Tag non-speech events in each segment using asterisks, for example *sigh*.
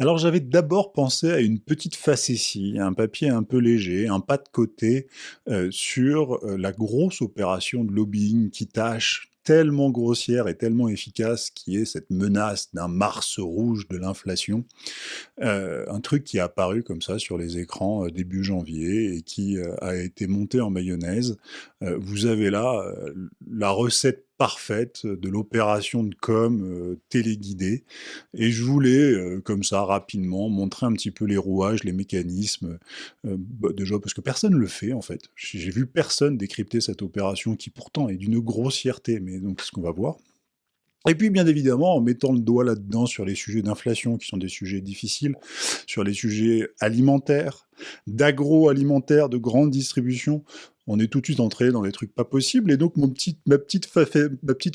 Alors j'avais d'abord pensé à une petite facétie, un papier un peu léger, un pas de côté euh, sur euh, la grosse opération de lobbying qui tâche tellement grossière et tellement efficace qui est cette menace d'un Mars rouge de l'inflation. Euh, un truc qui est apparu comme ça sur les écrans début janvier et qui a été monté en mayonnaise. vous avez là la recette parfaite de l'opération de com téléguidée. Et je voulais, comme ça, rapidement, montrer un petit peu les rouages, les mécanismes, bah, déjà parce que personne ne le fait, en fait. J'ai vu personne décrypter cette opération qui pourtant est d'une grossièreté, mais donc c'est ce qu'on va voir. Et puis, bien évidemment, en mettant le doigt là-dedans sur les sujets d'inflation, qui sont des sujets difficiles, sur les sujets alimentaires, d'agroalimentaire, de grande distribution, on est tout de suite entré dans les trucs pas possibles, et donc ma, petite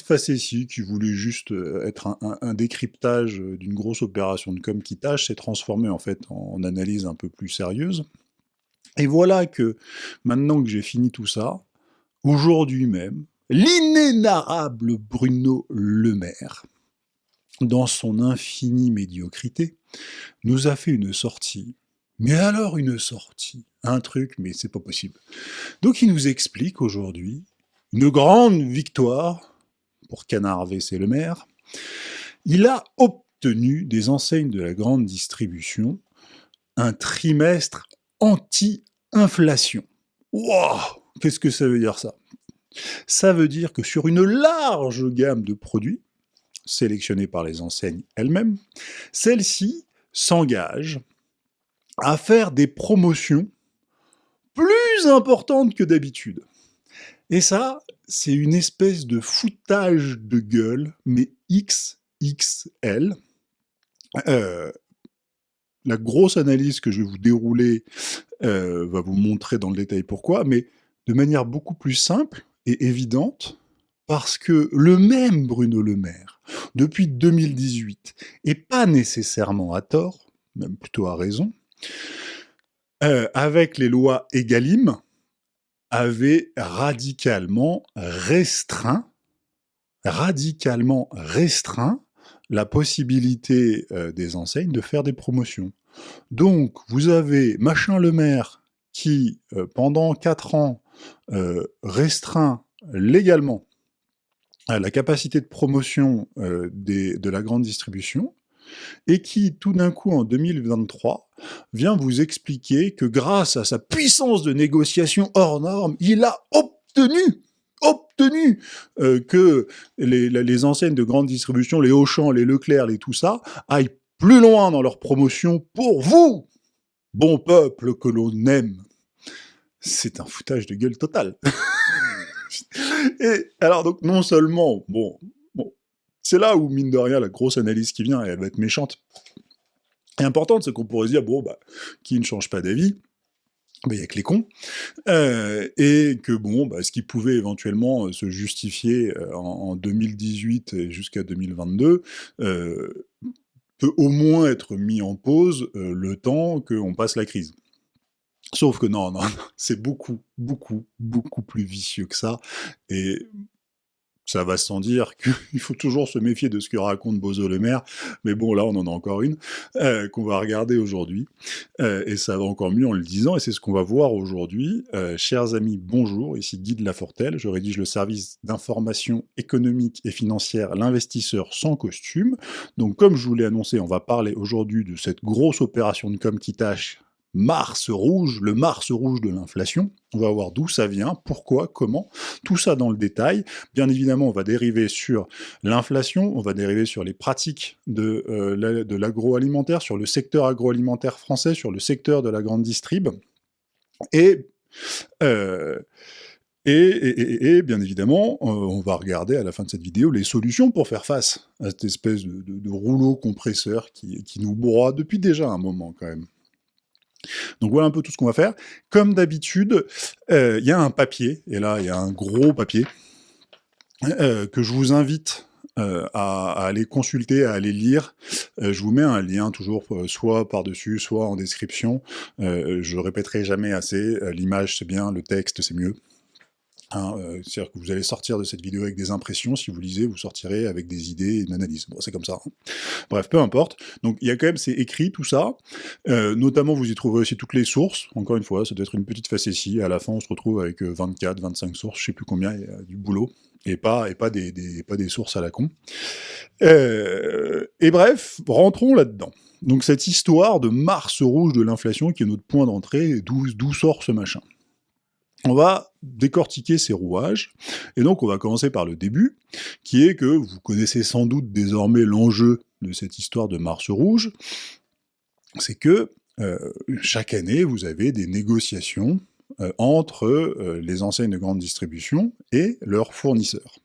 facétie, qui voulait juste euh, être un, décryptage d'une grosse opération de com qui tâche, s'est transformée en fait en analyse un peu plus sérieuse. Et voilà que, maintenant que j'ai fini tout ça, aujourd'hui même, l'inénarrable Bruno Le Maire, dans son infinie médiocrité, nous a fait une sortie. Mais alors une sortie, un truc, mais c'est pas possible. Donc il nous explique aujourd'hui une grande victoire pour Canard VC Le Maire. Il a obtenu des enseignes de la grande distribution un trimestre anti-inflation. Wow Qu'est-ce que ça veut dire ça? Ça veut dire que sur une large gamme de produits, sélectionnés par les enseignes elles-mêmes, celles-ci s'engagent à faire des promotions plus importantes que d'habitude. Et ça, c'est une espèce de foutage de gueule, mais XXL. Euh, la grosse analyse que je vais vous dérouler euh, va vous montrer dans le détail pourquoi, mais de manière beaucoup plus simple, et évidente, parce que le même Bruno Le Maire, depuis 2018, et pas nécessairement à tort, même plutôt à raison, euh, avec les lois Egalim, avait radicalement restreint, radicalement restreint la possibilité euh, des enseignes de faire des promotions. Donc, vous avez Machin Le Maire qui, euh, pendant 4 ans, restreint légalement la capacité de promotion de la grande distribution, et qui, tout d'un coup, en 2023, vient vous expliquer que grâce à sa puissance de négociation hors norme, il a obtenu obtenu euh, que les, enseignes de grande distribution, les Auchan, les Leclerc, les tout ça, aillent plus loin dans leur promotion pour vous, bon peuple que l'on aime c'est un foutage de gueule total. *laughs* et alors donc non seulement, bon, c'est là où mine de rien la grosse analyse qui vient, elle va être méchante importante, c'est qu'on pourrait dire bon bah qui ne change pas d'avis, il n'y a que les cons, euh, et que bon, bah, ce qui pouvait éventuellement euh, se justifier euh, en, 2018 jusqu'à 2022 peut au moins être mis en pause le temps qu'on passe la crise. Sauf que non, non, *laughs* c'est beaucoup, beaucoup, beaucoup plus vicieux que ça. Et ça va sans dire qu'il *laughs* faut toujours se méfier de ce que raconte Bozo le maire, mais bon, là, on en a encore une, euh, qu'on va regarder aujourd'hui, euh, et ça va encore mieux en le disant, et c'est ce qu'on va voir aujourd'hui. Euh, chers amis, bonjour, ici Guy de Lafortelle, je rédige le service d'information économique et financière L'investisseur sans costume. Donc, comme je vous l'ai annoncé, on va parler aujourd'hui de cette grosse opération de com qui tâche Mars rouge, le Mars rouge de l'inflation. On va voir d'où ça vient, pourquoi, comment, tout ça dans le détail. Bien évidemment, on va dériver sur l'inflation, on va dériver sur les pratiques de, euh, l'agroalimentaire, sur le secteur agroalimentaire français, sur le secteur de la grande distrib. Et... Euh, bien évidemment, euh, on va regarder à la fin de cette vidéo les solutions pour faire face à cette espèce de, rouleau compresseur qui nous broie depuis déjà un moment quand même. Donc voilà un peu tout ce qu'on va faire. Comme d'habitude, euh, il y a un papier, et là il y a un gros papier, euh, que je vous invite euh, à, aller consulter, à aller lire. je vous mets un lien toujours, soit par-dessus, soit en description. je répéterai jamais assez, l'image c'est bien, le texte c'est mieux. Hein, euh, C'est-à-dire que vous allez sortir de cette vidéo avec des impressions, si vous lisez, vous sortirez avec des idées et une analyse. Bon, c'est comme ça. Hein. Bref, peu importe. Donc, il y a quand même, c'est écrit, tout ça. Euh, notamment, vous y trouverez aussi toutes les sources. Encore une fois, ça doit être une petite facétie. À la fin, on se retrouve avec 24, euh, 25 sources, je sais plus combien, du boulot. Et pas, et pas, des, des, pas des sources à la con. Et bref, rentrons là-dedans. Donc, cette histoire de Mars rouge de l'inflation, qui est notre point d'entrée, d'où sort ce machin on va décortiquer ces rouages, et donc on va commencer par le début, qui est que vous connaissez sans doute désormais l'enjeu de cette histoire de Mars rouge, c'est que euh, chaque année vous avez des négociations euh, entre euh, les enseignes de grande distribution et leurs fournisseurs.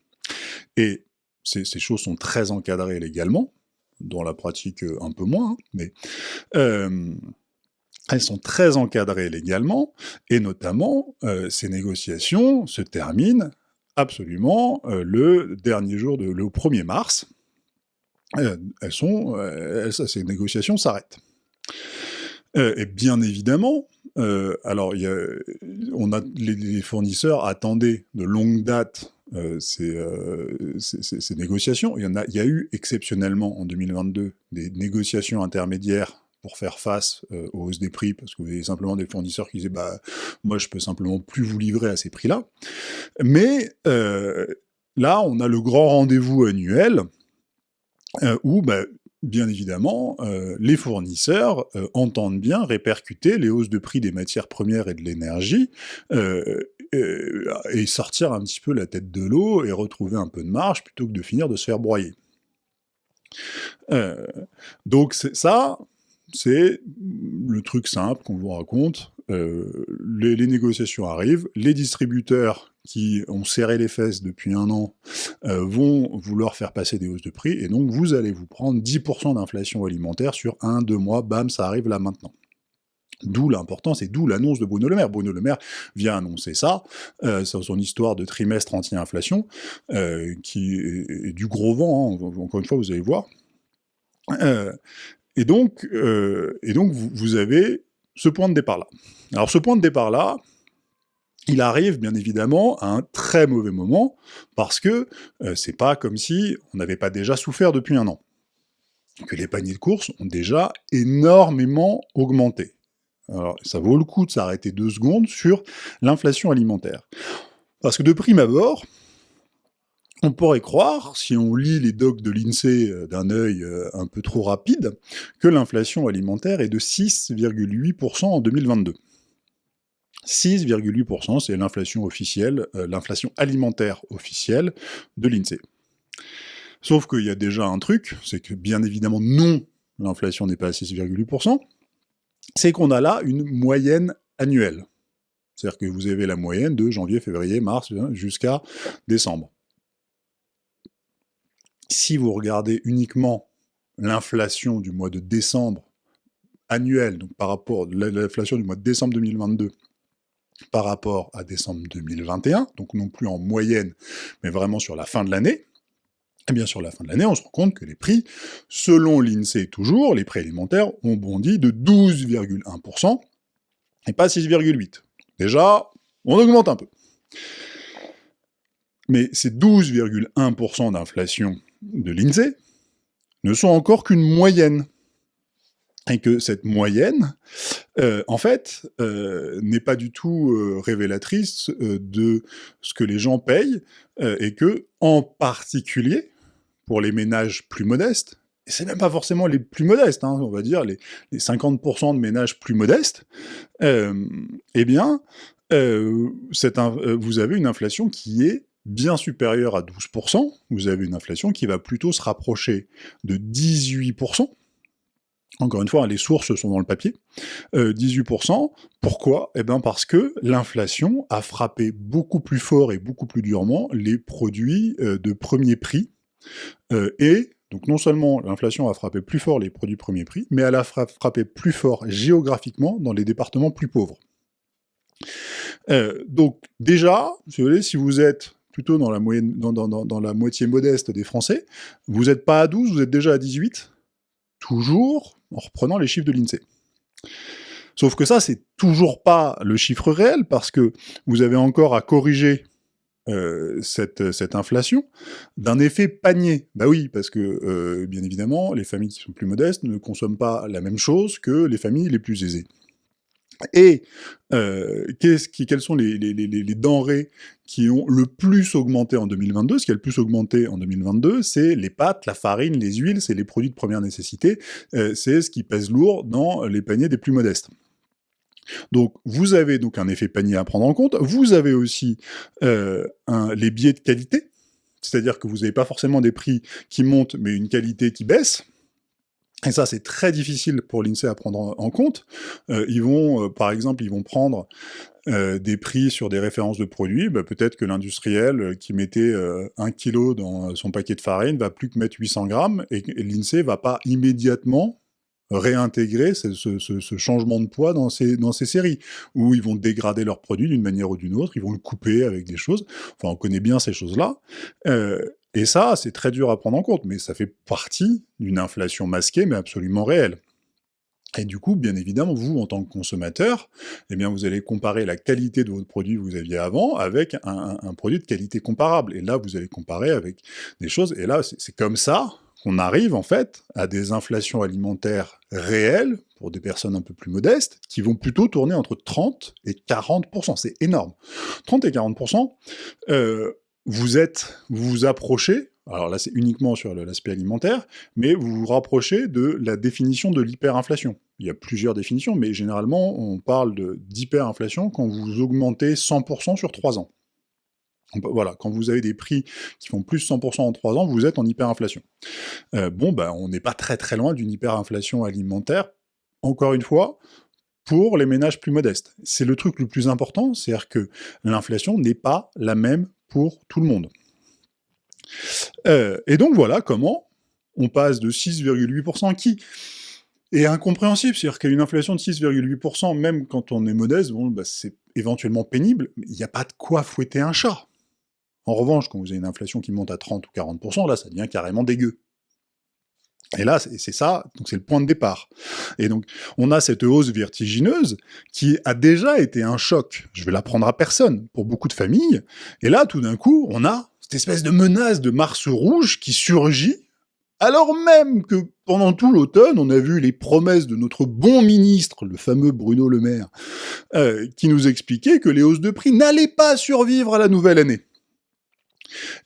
Et ces, choses sont très encadrées légalement, dans la pratique un peu moins, hein, mais elles sont très encadrées légalement, et notamment, euh, ces négociations se terminent absolument euh, le dernier jour, de, le 1er mars. Euh, elles sont, ces négociations s'arrêtent. et bien évidemment, alors on a, les, fournisseurs attendaient de longue date ces, négociations. Il y a eu exceptionnellement en 2022 des négociations intermédiaires pour faire face euh, aux hausses des prix, parce que vous avez simplement des fournisseurs qui disaient bah moi je peux simplement plus vous livrer à ces prix-là. Mais euh, là, on a le grand rendez-vous annuel euh, où bah, bien évidemment, les fournisseurs entendent bien répercuter les hausses de prix des matières premières et de l'énergie, et sortir un petit peu la tête de l'eau et retrouver un peu de marge plutôt que de finir de se faire broyer. donc ça, c'est le truc simple qu'on vous raconte. Euh, les, négociations arrivent, les distributeurs qui ont serré les fesses depuis un an euh, vont vouloir faire passer des hausses de prix, et donc vous allez vous prendre 10% d'inflation alimentaire sur un, deux mois, bam, ça arrive là maintenant. D'où l'importance et d'où l'annonce de Bruno Le Maire. Bruno Le Maire vient annoncer ça, euh, son histoire de trimestre anti-inflation, qui est, du gros vent, hein, encore une fois, vous allez voir. Et donc, euh, vous, avez ce point de départ-là. Alors ce point de départ-là, il arrive bien évidemment à un très mauvais moment, parce que euh, c'est pas comme si on n'avait pas déjà souffert depuis un an. Que les paniers de courses ont déjà énormément augmenté. Alors ça vaut le coup de s'arrêter deux secondes sur l'inflation alimentaire. Parce que de prime abord, on pourrait croire, si on lit les docs de l'INSEE euh, d'un œil euh, un peu trop rapide, que l'inflation alimentaire est de 6,8% en 2022. 6,8%, c'est l'inflation officielle, euh, l'inflation alimentaire officielle de l'INSEE. Sauf qu'il y a déjà un truc, c'est que bien évidemment non, l'inflation n'est pas à 6,8%, c'est qu'on a là une moyenne annuelle. C'est-à-dire que vous avez la moyenne de janvier, février, mars, jusqu'à décembre si vous regardez uniquement l'inflation du mois de décembre annuel, donc par rapport à l'inflation du mois de décembre 2022 par rapport à décembre 2021, donc non plus en moyenne, mais vraiment sur la fin de l'année, et eh bien sur la fin de l'année, on se rend compte que les prix, selon l'INSEE toujours, les prix alimentaires ont bondi de 12,1%, et pas 6,8%. Déjà, on augmente un peu. Mais ces 12,1% d'inflation de l'INSEE ne sont encore qu'une moyenne. Et que cette moyenne, euh, en fait, euh, n'est pas du tout euh, révélatrice de ce que les gens payent, et que, en particulier, pour les ménages plus modestes, et c'est même pas forcément les plus modestes, hein, on va dire les, 50% de ménages plus modestes, eh bien, vous avez une inflation qui est bien supérieur à 12%, vous avez une inflation qui va plutôt se rapprocher de 18%. Encore une fois, les sources sont dans le papier. 18%, euh, pourquoi? Eh bien parce que l'inflation a frappé beaucoup plus fort et beaucoup plus durement les produits euh, de premier prix, euh, et donc non seulement l'inflation a frappé plus fort les produits premier prix, mais elle a frappé plus fort géographiquement dans les départements plus pauvres. donc déjà, si vous êtes plutôt dans la, moitié modeste des Français, vous n'êtes pas à 12, vous êtes déjà à 18, toujours en reprenant les chiffres de l'INSEE. Sauf que ça, c'est toujours pas le chiffre réel, parce que vous avez encore à corriger cette, cette inflation d'un effet panier. Bah oui, parce que, bien évidemment, les familles qui sont plus modestes ne consomment pas la même chose que les familles les plus aisées. Et euh, qui, quelles sont les, denrées qui ont le plus augmenté en 2022 Ce qui a le plus augmenté en 2022, c'est les pâtes, la farine, les huiles, c'est les produits de première nécessité, euh, c'est ce qui pèse lourd dans les paniers des plus modestes. Donc vous avez donc un effet panier à prendre en compte, vous avez aussi euh, les biais de qualité, c'est-à-dire que vous n'avez pas forcément des prix qui montent, mais une qualité qui baisse, et ça, c'est très difficile pour l'INSEE à prendre en compte. Euh, ils vont, euh, par exemple, ils vont prendre euh, des prix sur des références de produits. Bah, peut-être que l'industriel qui mettait un kilo dans son paquet de farine va plus que mettre 800 grammes, et, et l'INSEE va pas immédiatement réintégrer ce, changement de poids dans ces, dans ces séries, où ils vont dégrader leurs produits d'une manière ou d'une autre, ils vont le couper avec des choses, enfin on connaît bien ces choses-là, et ça, c'est très dur à prendre en compte, mais ça fait partie d'une inflation masquée, mais absolument réelle. Et du coup, bien évidemment, vous, en tant que consommateur, eh bien, vous allez comparer la qualité de votre produit que vous aviez avant avec un, produit de qualité comparable. Et là, vous allez comparer avec des choses. Et là, c'est comme ça qu'on arrive, en fait, à des inflations alimentaires réelles, pour des personnes un peu plus modestes, qui vont plutôt tourner entre 30 et 40%. C'est énorme. 30 et 40%, euh, vous êtes, vous vous approchez, alors là c'est uniquement sur l'aspect alimentaire, mais vous vous rapprochez de la définition de l'hyperinflation. Il y a plusieurs définitions, mais généralement on parle d'hyperinflation quand vous augmentez 100% sur 3 ans. Voilà, quand vous avez des prix qui font plus 100% en 3 ans, vous êtes en hyperinflation. Euh, bon, ben, on n'est pas très très loin d'une hyperinflation alimentaire. Encore une fois, pour les ménages plus modestes. C'est le truc le plus important, c'est-à-dire que l'inflation n'est pas la même pour tout le monde. Euh, et donc voilà comment on passe de 6,8% qui est incompréhensible, c'est-à-dire qu'il y a une inflation de 6,8%, même quand on est modeste, bon, bah, c'est éventuellement pénible, mais il n'y a pas de quoi fouetter un chat. En revanche, quand vous avez une inflation qui monte à 30 ou 40%, là, ça devient carrément dégueu. Et là, c'est ça, donc c'est le point de départ. Et donc, on a cette hausse vertigineuse qui a déjà été un choc, je vais l'apprendre à personne, pour beaucoup de familles, et là, tout d'un coup, on a cette espèce de menace de Mars rouge qui surgit, alors même que pendant tout l'automne, on a vu les promesses de notre bon ministre, le fameux Bruno Le Maire, euh, qui nous expliquait que les hausses de prix n'allaient pas survivre à la nouvelle année.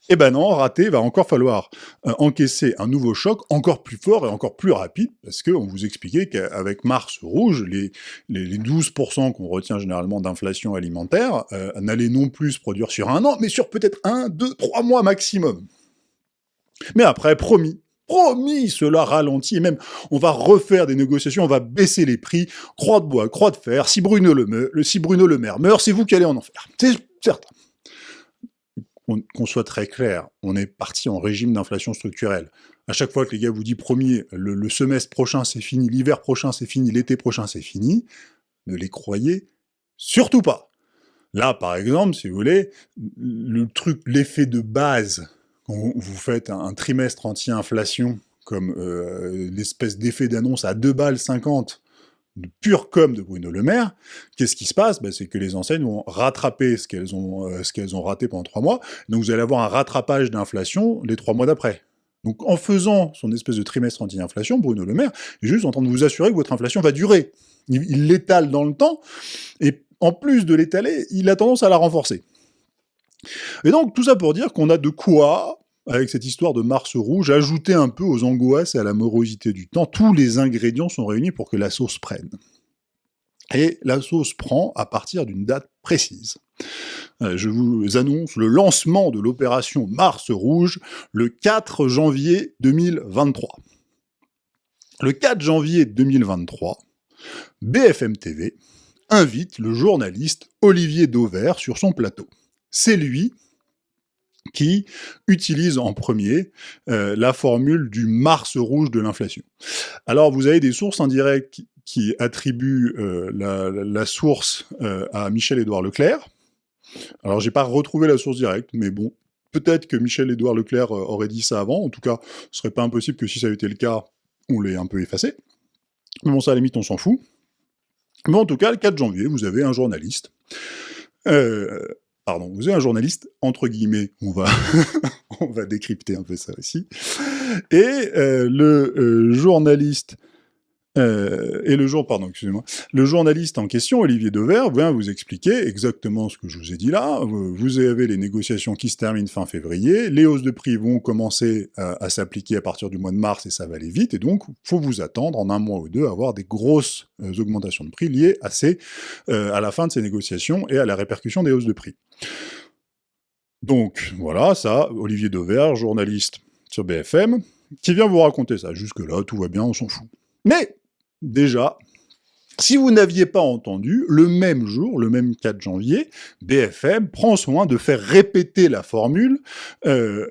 Eh ben non, raté, va encore falloir euh, encaisser un nouveau choc encore plus fort et encore plus rapide, parce qu'on vous expliquait qu'avec Mars rouge, les, les, 12% qu'on retient généralement d'inflation alimentaire euh, n'allaient non plus se produire sur un an, mais sur peut-être un, deux, trois mois maximum. Mais après, promis, promis, cela ralentit, et même on va refaire des négociations, on va baisser les prix, croix de bois, croix de fer, si Bruno le, si Bruno le Maire meurt, c'est vous qui allez en enfer. C'est certain qu'on soit très clair, on est parti en régime d'inflation structurelle. À chaque fois que les gars vous disent premier, le, semestre prochain c'est fini, l'hiver prochain c'est fini, l'été prochain c'est fini, ne les croyez surtout pas. Là, par exemple, si vous voulez, le truc, l'effet de base, quand vous faites un, trimestre anti-inflation, comme euh, l'espèce d'effet d'annonce à 2 balles 50 de pure com de Bruno Le Maire, qu'est-ce qui se passe? Ben, C'est que les enseignes vont rattraper ce qu'elles ont, euh, qu'elles ont raté pendant trois mois, donc vous allez avoir un rattrapage d'inflation les trois mois d'après. Donc en faisant son espèce de trimestre anti-inflation, Bruno Le Maire est juste en train de vous assurer que votre inflation va durer. Il l'étale dans le temps, et en plus de l'étaler, il a tendance à la renforcer. Et donc tout ça pour dire qu'on a de quoi avec cette histoire de Mars rouge, ajouter un peu aux angoisses et à la morosité du temps. Tous les ingrédients sont réunis pour que la sauce prenne. Et la sauce prend à partir d'une date précise. Euh, je vous annonce le lancement de l'opération Mars Rouge le 4 janvier 2023. Le 4 janvier 2023, BFM TV invite le journaliste Olivier Dauvert sur son plateau. C'est lui qui utilise en premier euh, la formule du Mars rouge de l'inflation. Alors vous avez des sources indirectes qui, attribuent euh, la, source euh, à Michel-Édouard Leclerc. Alors j'ai pas retrouvé la source directe, mais bon, peut-être que Michel-Édouard Leclerc aurait dit ça avant, en tout cas, ce serait pas impossible que si ça avait été le cas, on l'ait un peu effacé. Mais bon, ça à la limite, on s'en fout. Mais en tout cas, le 4 janvier, vous avez un journaliste pardon, vous avez un journaliste, entre guillemets, on va, *laughs* on va décrypter un peu ça aussi, et euh, le euh, journaliste euh, et le jour, pardon, excusez-moi, le journaliste en question, Olivier Dever, vient vous expliquer exactement ce que je vous ai dit là. Vous avez les négociations qui se terminent fin février, les hausses de prix vont commencer à, s'appliquer à partir du mois de mars et ça va aller vite, et donc faut vous attendre en un mois ou deux à avoir des grosses euh, augmentations de prix liées euh, à la fin de ces négociations et à la répercussion des hausses de prix. Donc voilà, ça, Olivier Dever, journaliste sur BFM, qui vient vous raconter ça. Jusque-là, tout va bien, on s'en fout. Mais déjà, si vous n'aviez pas entendu, le même jour, le même 4 janvier, BFM prend soin de faire répéter la formule euh,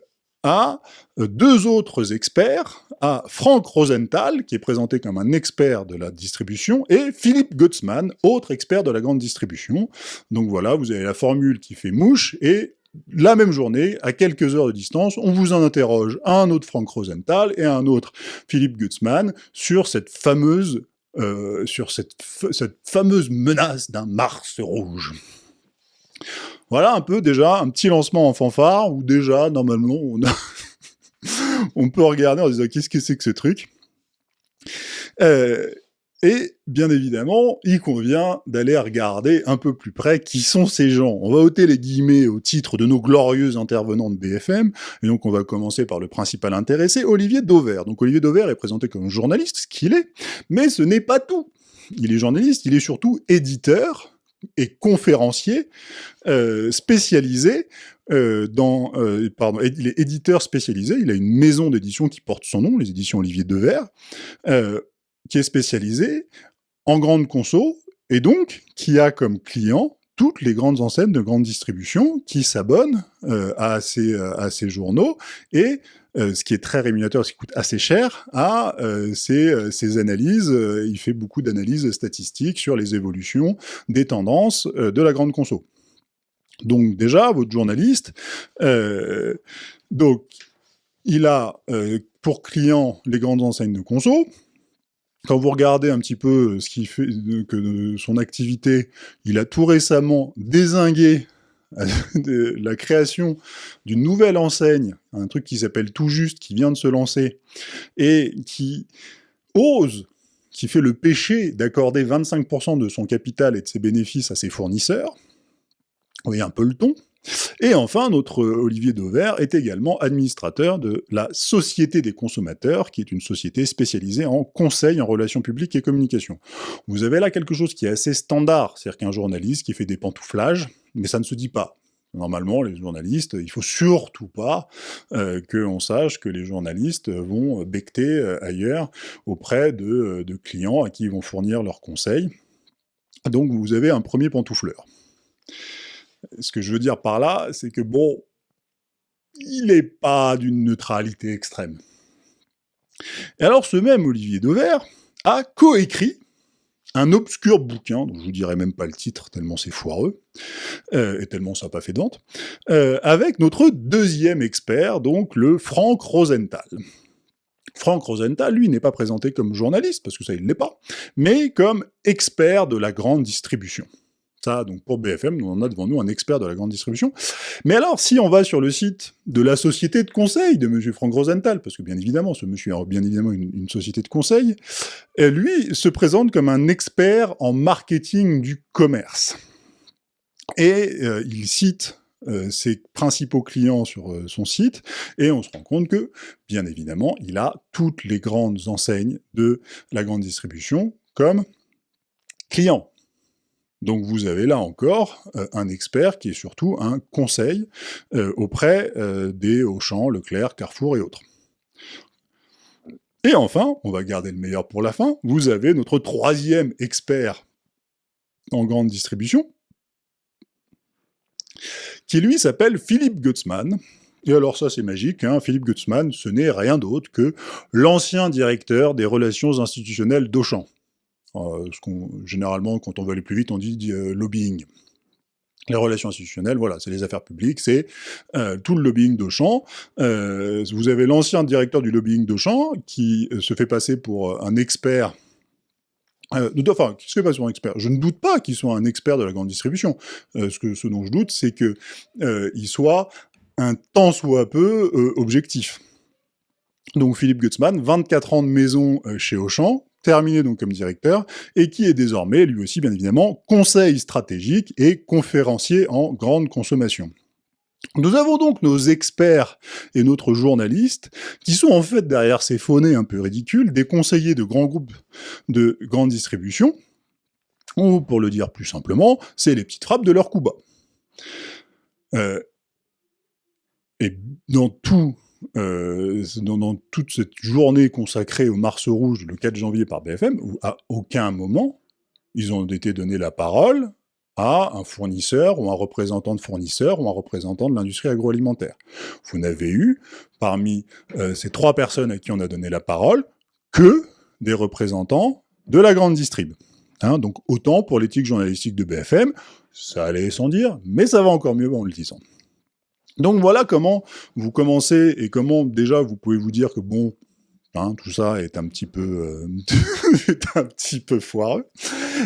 à deux autres experts, à Frank Rosenthal, qui est présenté comme un expert de la distribution, et Philippe Gutzmann, autre expert de la grande distribution. Donc voilà, vous avez la formule qui fait mouche, et la même journée, à quelques heures de distance, on vous en interroge un autre Frank Rosenthal et un autre Philippe Gutzmann sur cette fameuse, euh, menace d'un Mars rouge. Voilà un peu déjà un petit lancement en fanfare, où déjà, normalement, on, *laughs* on peut regarder en disant qu'est-ce que c'est que ce truc? Euh, et bien évidemment, il convient d'aller regarder un peu plus près qui sont ces gens. On va ôter les guillemets au titre de nos glorieux intervenants de BFM, et donc on va commencer par le principal intéressé, Olivier Dauvert. Donc Olivier Dauvert est présenté comme journaliste, ce qu'il est, mais ce n'est pas tout. Il est journaliste, il est surtout éditeur et conférencier euh, spécialisé euh, dans... Euh, pardon, il est éditeur spécialisé, il a une maison d'édition qui porte son nom, les éditions Olivier Dauvert, qui est spécialisé en grande conso, et donc qui a comme client toutes les grandes enseignes de grande distribution qui s'abonnent euh, à, ces, euh, à ces journaux, et euh, ce qui est très rémunérateur, ce qui coûte assez cher, à ces, analyses, il fait beaucoup d'analyses statistiques sur les évolutions des tendances de la grande conso. Donc déjà, votre journaliste, il a pour client les grandes enseignes de conso, quand vous regardez un petit peu ce qui fait que son activité, il a tout récemment désingué *laughs* la création d'une nouvelle enseigne, un truc qui s'appelle Tout Juste, qui vient de se lancer, et qui ose, qui fait le péché d'accorder 25% de son capital et de ses bénéfices à ses fournisseurs, vous voyez un peu le ton, et enfin, notre Olivier Dauvert est également administrateur de la Société des consommateurs, qui est une société spécialisée en conseil en relations publiques et communication. Vous avez là quelque chose qui est assez standard, c'est-à-dire qu'un journaliste qui fait des pantouflages, mais ça ne se dit pas. Normalement, les journalistes, il faut surtout pas euh, qu'on sache que les journalistes vont becter euh, ailleurs auprès de, euh, de clients à qui ils vont fournir leurs conseils. Donc vous avez un premier pantoufleur. Ce que je veux dire par là, c'est que bon, il n'est pas d'une neutralité extrême. Et alors ce même Olivier Dever a coécrit un obscur bouquin, dont je vous dirai même pas le titre, tellement c'est foireux, euh, et tellement ça n'a pas fait de euh, avec notre deuxième expert, donc le Frank Rosenthal. Frank Rosenthal, lui, n'est pas présenté comme journaliste, parce que ça, il ne l'est pas, mais comme expert de la grande distribution donc pour BFM, on a devant nous un expert de la grande distribution. Mais alors, si on va sur le site de la société de conseil de M. Frank Rosenthal, parce que bien évidemment, ce monsieur a bien évidemment une, société de conseil, lui se présente comme un expert en marketing du commerce. Et euh, il cite euh, ses principaux clients sur euh, son site, et on se rend compte que, bien évidemment, il a toutes les grandes enseignes de la grande distribution comme clients. Donc vous avez là encore euh, un expert qui est surtout un conseil euh, auprès euh, des Auchan, Leclerc, Carrefour et autres. Et enfin, on va garder le meilleur pour la fin, vous avez notre troisième expert en grande distribution, qui lui s'appelle Philippe Gutzmann. Et alors ça c'est magique, hein, Philippe Gutzmann, ce n'est rien d'autre que l'ancien directeur des relations institutionnelles d'Auchan. Euh, ce qu'on, généralement, quand on veut aller plus vite, on dit euh, lobbying. Les relations institutionnelles, voilà, c'est les affaires publiques, c'est euh, tout le lobbying d'Auchan. vous avez l'ancien directeur du lobbying d'Auchan qui se fait passer pour un expert Euh, enfin, qu'est-ce que pas un expert Je ne doute pas qu'il soit un expert de la grande distribution. Euh, ce, que, ce dont je doute, c'est qu'il euh, soit un tant soit peu euh, objectif. Donc Philippe Gutzmann, 24 ans de maison euh, chez Auchan, terminé donc comme directeur, et qui est désormais, lui aussi bien évidemment, conseil stratégique et conférencier en grande consommation. Nous avons donc nos experts et notre journaliste, qui sont en fait derrière ces phonés un peu ridicules, des conseillers de grands groupes de grande distribution, ou pour le dire plus simplement, c'est les petites frappes de leur coup bas. Euh, et dans tout euh, dans, toute cette journée consacrée au Mars Rouge le 4 janvier par BFM, où à aucun moment ils ont été donnés la parole à un fournisseur ou un représentant de fournisseur ou un représentant de l'industrie agroalimentaire. Vous n'avez eu, parmi euh, ces trois personnes à qui on a donné la parole, que des représentants de la grande distrib. Hein, donc autant pour l'éthique journalistique de BFM, ça allait sans dire, mais ça va encore mieux en le disant. Donc voilà comment vous commencez et comment déjà vous pouvez vous dire que bon, Hein, tout ça est un petit peu, euh, *laughs* un petit peu foireux.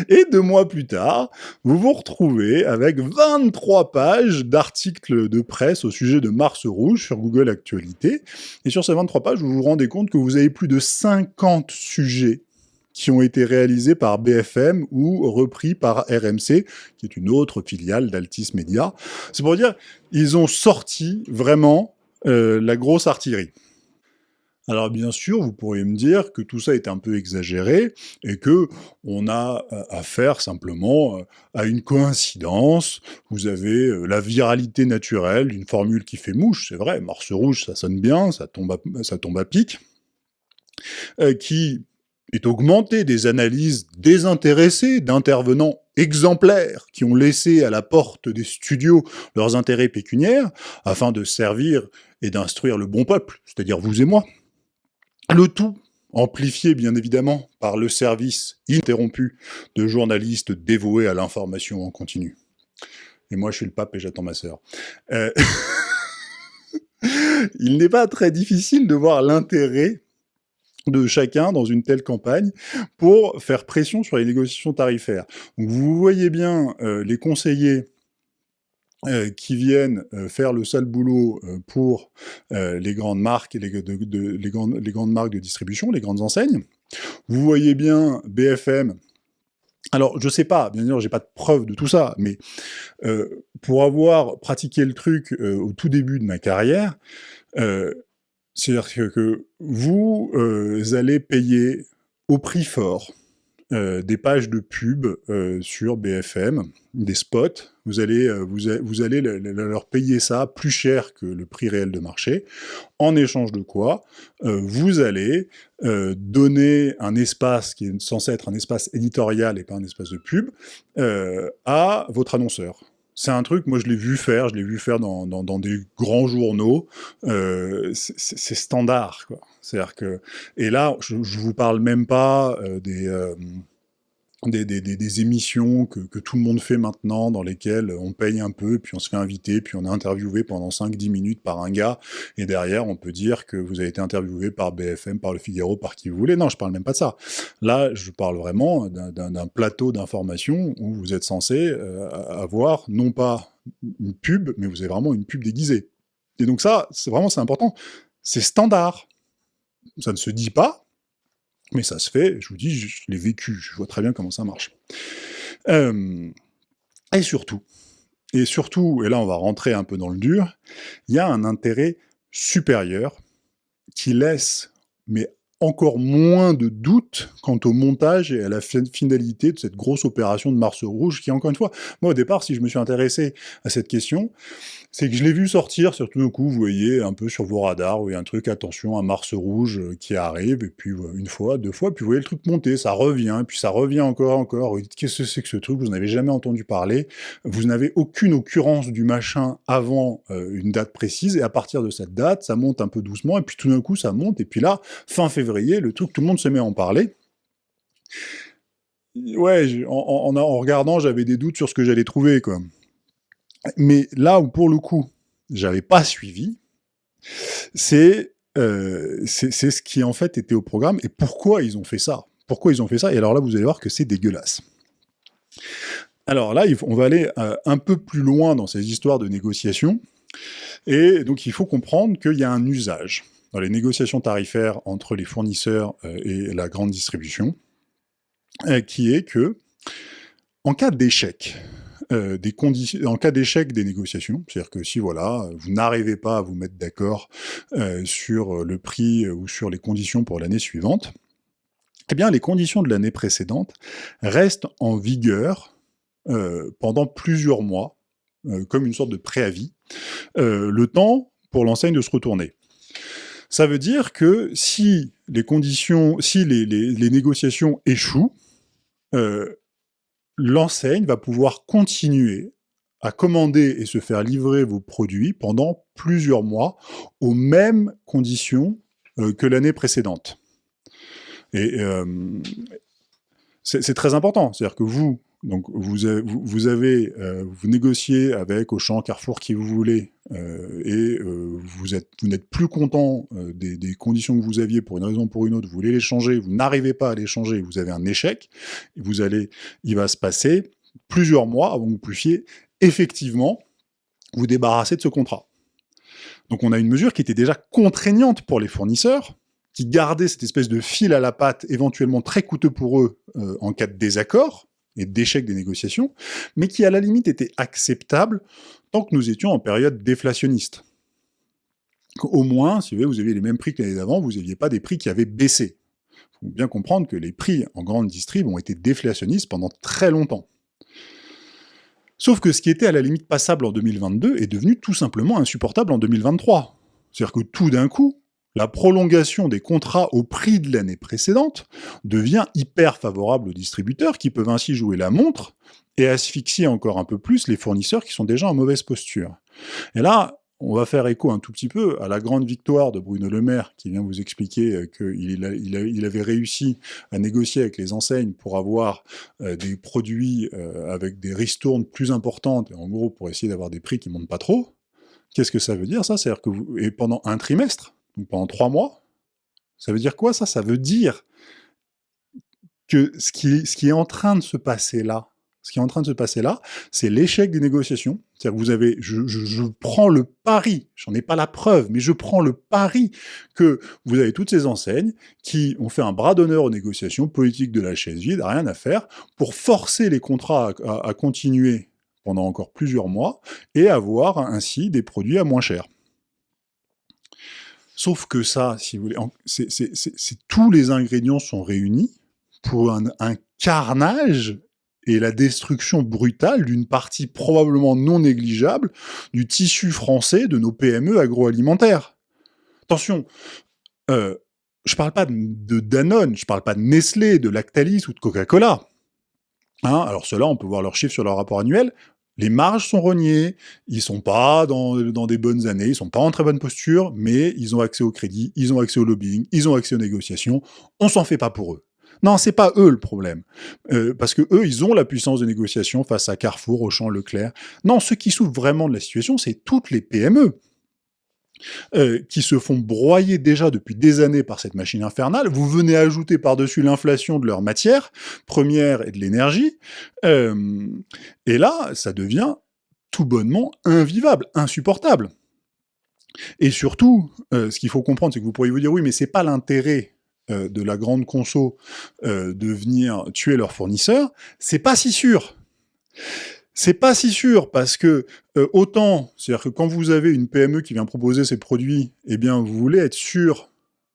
Et deux mois plus tard, vous vous retrouvez avec 23 pages d'articles de presse au sujet de Mars Rouge sur Google Actualité. Et sur ces 23 pages, vous vous rendez compte que vous avez plus de 50 sujets qui ont été réalisés par BFM ou repris par RMC, qui est une autre filiale d'Altis Media. C'est pour dire, ils ont sorti vraiment euh, la grosse artillerie. Alors bien sûr, vous pourriez me dire que tout ça est un peu exagéré et que on a euh, affaire simplement euh, à une coïncidence. Vous avez la viralité naturelle d'une formule qui fait mouche, c'est vrai, Mars rouge, ça sonne bien, ça tombe à, ça tombe à pic, qui est augmentée des analyses désintéressées d'intervenants exemplaires qui ont laissé à la porte des studios leurs intérêts pécuniaires afin de servir et d'instruire le bon peuple, c'est-à-dire vous et moi. Le tout amplifié bien évidemment par le service ininterrompu de journalistes dévoués à l'information en continu. Et moi je suis le pape et j'attends ma sœur. Euh... *laughs* Il n'est pas très difficile de voir l'intérêt de chacun dans une telle campagne pour faire pression sur les négociations tarifaires. Vous voyez bien euh, les conseillers euh, qui viennent euh, faire le sale boulot pour les grandes marques les, les, grandes, marques de distribution, les grandes enseignes. Vous voyez bien BFM alors, je sais pas, bien sûr, j'ai pas de preuve de tout ça, mais pour avoir pratiqué le truc au tout début de ma carrière, c'est-à-dire que, vous allez payer au prix fort euh, des pages de pub euh, sur BFM, des spots, euh, vous, allez leur payer ça plus cher que le prix réel de marché, en échange de quoi vous allez donner un espace qui est censé être un espace éditorial et pas un espace de pub à votre annonceur. C'est un truc, moi je l'ai vu faire, je l'ai vu faire dans, des grands journaux, euh, c'est standard. C'est-à-dire que... Et là, je, je vous parle même pas euh, des... Euh, des, des, des, émissions que, que, tout le monde fait maintenant, dans lesquelles on paye un peu, puis on se fait inviter, puis on est interviewé pendant 5-10 minutes par un gars, et derrière on peut dire que vous avez été interviewé par BFM, par Le Figaro, par qui vous voulez. Non, je parle même pas de ça. Là, je parle vraiment d'un plateau d'information où vous êtes censé euh, avoir, non pas une pub, mais vous avez vraiment une pub déguisée. Et donc ça, c'est vraiment c'est important. C'est standard. Ça ne se dit pas, mais ça se fait, je vous dis, je, l'ai vécu, je vois très bien comment ça marche. Euh, et surtout, et surtout, et là on va rentrer un peu dans le dur, il y a un intérêt supérieur qui laisse, mais encore moins de doute quant au montage et à la finalité de cette grosse opération de Mars Rouge, qui encore une fois, moi au départ, si je me suis intéressé à cette question, c'est que je l'ai vu sortir, surtout d'un coup, vous voyez, un peu sur vos radars, où il y a un truc, attention, un Mars rouge euh, qui arrive, et puis une fois, deux fois, puis vous voyez le truc monter, ça revient, puis ça revient encore, encore, vous dites, qu'est-ce que c'est que ce truc, vous n'avez jamais entendu parler, vous n'avez aucune occurrence du machin avant euh, une date précise, et à partir de cette date, ça monte un peu doucement, et puis tout d'un coup, ça monte, et puis là, fin février, le truc, tout le monde se met à en parler. Ouais, en, regardant, j'avais des doutes sur ce que j'allais trouver, quoi. Mais là où, pour le coup, j'avais pas suivi, c'est euh, ce qui, en fait, était au programme, et pourquoi ils ont fait ça pourquoi ils ont fait ça, et alors là, vous allez voir que c'est dégueulasse. Alors là, on va aller euh, un peu plus loin dans ces histoires de négociations, et donc il faut comprendre qu'il y a un usage dans les négociations tarifaires entre les fournisseurs euh, et la grande distribution, euh, qui est que, en cas d'échec, des conditions, en cas d'échec des négociations, c'est-à-dire que si voilà, vous n'arrivez pas à vous mettre d'accord sur le prix ou sur les conditions pour l'année suivante, eh bien les conditions de l'année précédente restent en vigueur euh, pendant plusieurs mois, euh, comme une sorte de préavis, euh, le temps pour l'enseigne de se retourner. Ça veut dire que si les conditions, si les, négociations échouent, l'enseigne va pouvoir continuer à commander et se faire livrer vos produits pendant plusieurs mois aux mêmes conditions que l'année précédente. Et c'est très important, c'est-à-dire que vous, donc vous, avez, vous, euh, négociez avec Auchan, Carrefour, qui vous voulez, euh, et euh, vous êtes, vous n'êtes plus content des, conditions que vous aviez pour une raison ou pour une autre, vous voulez les changer, vous n'arrivez pas à les changer, vous avez un échec, vous allez, il va se passer plusieurs mois avant que vous puissiez effectivement vous débarrasser de ce contrat. Donc on a une mesure qui était déjà contraignante pour les fournisseurs, qui gardait cette espèce de fil à la patte, éventuellement très coûteux pour eux en cas de désaccord, et d'échec des négociations, mais qui à la limite était acceptable tant que nous étions en période déflationniste. Au moins, si vous, aviez les mêmes prix que l'année d'avant, vous n'aviez pas des prix qui avaient baissé. Il faut bien comprendre que les prix en grande distrib ont été déflationnistes pendant très longtemps. Sauf que ce qui était à la limite passable en 2022 est devenu tout simplement insupportable en 2023. C'est-à-dire que tout d'un coup, la prolongation des contrats au prix de l'année précédente devient hyper favorable aux distributeurs qui peuvent ainsi jouer la montre et asphyxier encore un peu plus les fournisseurs qui sont déjà en mauvaise posture. Et là, on va faire écho un tout petit peu à la grande victoire de Bruno Le Maire, qui vient vous expliquer euh, qu'il avait réussi à négocier avec les enseignes pour avoir euh, des produits euh, avec des ristournes plus importantes, en gros pour essayer d'avoir des prix qui ne montent pas trop. Qu'est-ce que ça veut dire ça? C'est-à-dire que et pendant un trimestre, pendant trois mois. Ça veut dire quoi ça? Ça veut dire que ce qui, est en train de se passer là, ce qui est en train de se passer là, c'est l'échec des négociations. C'est-à-dire que vous avez, je, prends le pari, j'en ai pas la preuve, mais je prends le pari que vous avez toutes ces enseignes qui ont fait un bras d'honneur aux négociations politiques de la chaise vide, rien à faire, pour forcer les contrats à continuer pendant encore plusieurs mois et avoir ainsi des produits à moins cher. Sauf que ça, si vous voulez, c'est tous les ingrédients sont réunis pour un, carnage et la destruction brutale d'une partie probablement non négligeable du tissu français de nos PME agroalimentaires. Attention, euh, je parle pas de Danone, je parle pas de Nestlé, de Lactalis ou de Coca-Cola. Hein, alors ceux-là, on peut voir leurs chiffres sur leur rapport annuel, les marges sont rognées, ils sont pas dans, des bonnes années, ils sont pas en très bonne posture, mais ils ont accès au crédit, ils ont accès au lobbying, ils ont accès aux négociations, on s'en fait pas pour eux. Non, c'est pas eux le problème, euh, parce que eux, ils ont la puissance de négociation face à Carrefour, Auchan, Leclerc. Non, ceux qui souffrent vraiment de la situation, c'est toutes les PME. Euh, qui se font broyer déjà depuis des années par cette machine infernale, vous venez ajouter par-dessus l'inflation de leurs matières premières et de l'énergie, euh, et là, ça devient tout bonnement invivable, insupportable. Et surtout, euh, ce qu'il faut comprendre, c'est que vous pourriez vous dire, oui, mais c'est pas l'intérêt de la grande conso de venir tuer leurs fournisseurs, c'est pas si sûr. C'est pas si sûr parce que euh, autant, c'est-à-dire que quand vous avez une PME qui vient proposer ses produits, eh bien vous voulez être sûr,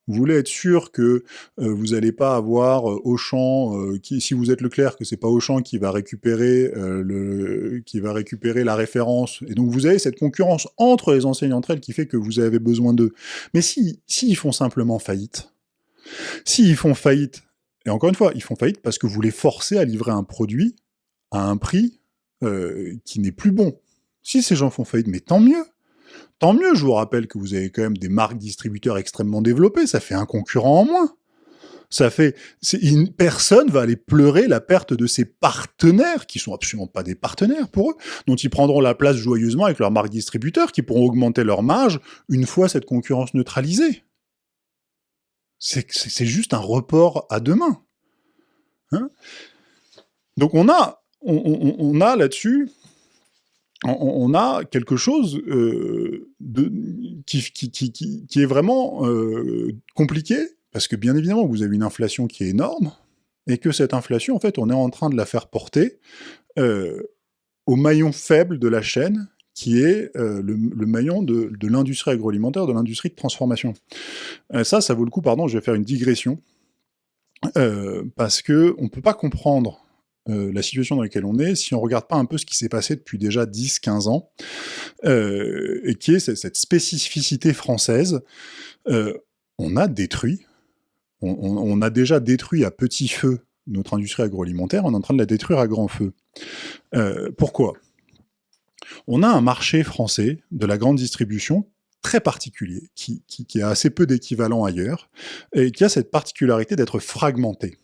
vous voulez être sûr que euh, vous n'allez pas avoir euh, Auchan, si vous êtes Leclerc, que c'est pas Auchan qui va récupérer la référence, et donc vous avez cette concurrence entre les enseignes entre elles qui fait que vous avez besoin d'eux. Mais si, si ils font simplement faillite, s'ils font faillite, et encore une fois, ils font faillite parce que vous les forcez à livrer un produit à un prix euh, qui n'est plus bon. Si ces gens font faillite, mais tant mieux Tant mieux, je vous rappelle que vous avez quand même des marques distributeurs extrêmement développées, ça fait un concurrent en moins. Ça fait, une personne va aller pleurer la perte de ses partenaires, qui sont absolument pas des partenaires pour eux, dont ils prendront la place joyeusement avec leurs marques distributeurs, qui pourront augmenter leur marge une fois cette concurrence neutralisée. C'est juste un report à demain. Hein? Donc on a, on, a là-dessus, on, a quelque chose euh, qui, est vraiment euh, compliqué, parce que bien évidemment, vous avez une inflation qui est énorme, et que cette inflation, en fait, on est en train de la faire porter euh, au maillon faible de la chaîne, qui est le, maillon de, de l'industrie agroalimentaire, de l'industrie de transformation. ça, ça vaut le coup, pardon, je vais faire une digression, parce que on peut pas comprendre euh, la situation dans laquelle on est, si on regarde pas un peu ce qui s'est passé depuis déjà 10-15 ans, euh, et qui est cette spécificité française, euh, on a détruit, on, a déjà détruit à petit feu notre industrie agroalimentaire, on est en train de la détruire à grand feu. pourquoi? On a un marché français de la grande distribution très particulier, qui, qui a assez peu d'équivalent ailleurs, et qui a cette particularité d'être fragmenté.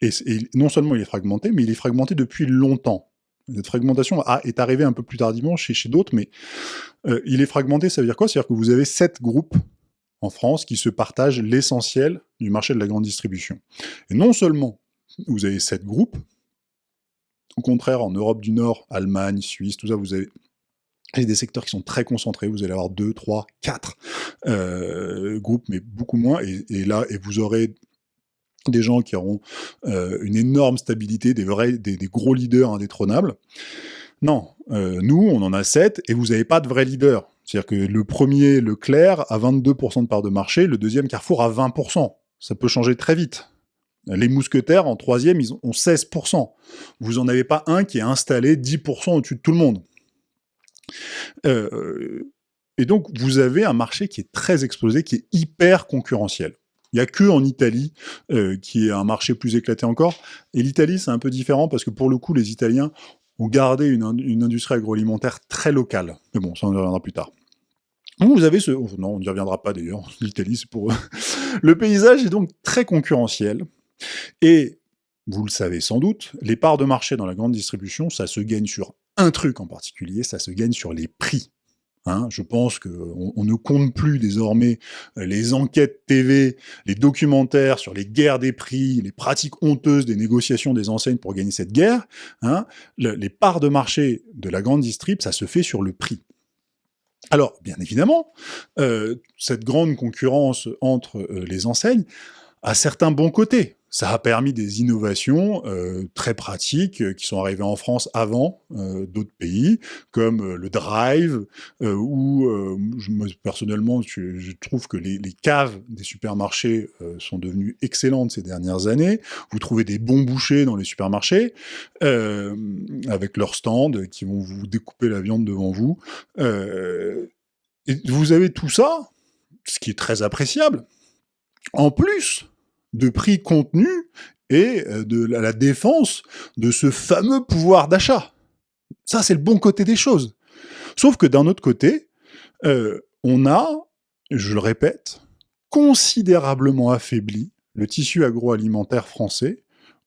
Et, non seulement il est fragmenté, mais il est fragmenté depuis longtemps. Cette fragmentation est arrivée un peu plus tardivement chez, d'autres, mais euh, il est fragmenté, ça veut dire quoi? C'est-à-dire que vous avez sept groupes en France qui se partagent l'essentiel du marché de la grande distribution. Et non seulement vous avez sept groupes, au contraire, en Europe du Nord, Allemagne, Suisse, tout ça, vous avez des secteurs qui sont très concentrés, vous allez avoir deux, trois, quatre euh, groupes, mais beaucoup moins, et, et, là, et vous aurez des gens qui auront euh, une énorme stabilité, des, vrais, des, gros leaders indétrônables. Non, euh, nous, on en a 7, et vous n'avez pas de vrais leaders. C'est-à-dire que le premier, Leclerc, a 22% de part de marché, le deuxième, Carrefour, a 20%. Ça peut changer très vite. Les mousquetaires, en troisième, ils ont 16%. Vous n'en avez pas un qui est installé 10% au-dessus de tout le monde. Euh, et donc, vous avez un marché qui est très explosé, qui est hyper concurrentiel. Il n'y a que en Italie euh, qui est un marché plus éclaté encore. Et l'Italie, c'est un peu différent parce que pour le coup, les Italiens ont gardé une, industrie agroalimentaire très locale. Mais bon, ça on y reviendra plus tard. vous avez ce... Oh, non, on n'y reviendra pas d'ailleurs. *laughs* L'Italie, c'est pour eux. le paysage est donc très concurrentiel. Et, vous le savez sans doute, les parts de marché dans la grande distribution, ça se gagne sur un truc en particulier, ça se gagne sur les prix. Hein, je pense qu'on on ne compte plus désormais euh, les enquêtes TV, les documentaires sur les guerres des prix, les pratiques honteuses des négociations des enseignes pour gagner cette guerre. Hein. les parts de marché de la grande distrib, ça se fait sur le prix. Alors, bien évidemment, euh, cette grande concurrence entre euh, les enseignes a certains bons côtés ça a permis des innovations euh, très pratiques euh, qui sont arrivées en France avant euh, d'autres pays, comme le drive, où personnellement je, trouve que les, caves des supermarchés sont devenues excellentes ces dernières années. Vous trouvez des bons bouchers dans les supermarchés, avec leurs stands qui vont vous découper la viande devant vous. et vous avez tout ça, ce qui est très appréciable. En plus, de prix contenu et euh, de la défense de ce fameux pouvoir d'achat. Ça, c'est le bon côté des choses. Sauf que d'un autre côté, euh, on a, je le répète, considérablement affaibli le tissu agroalimentaire français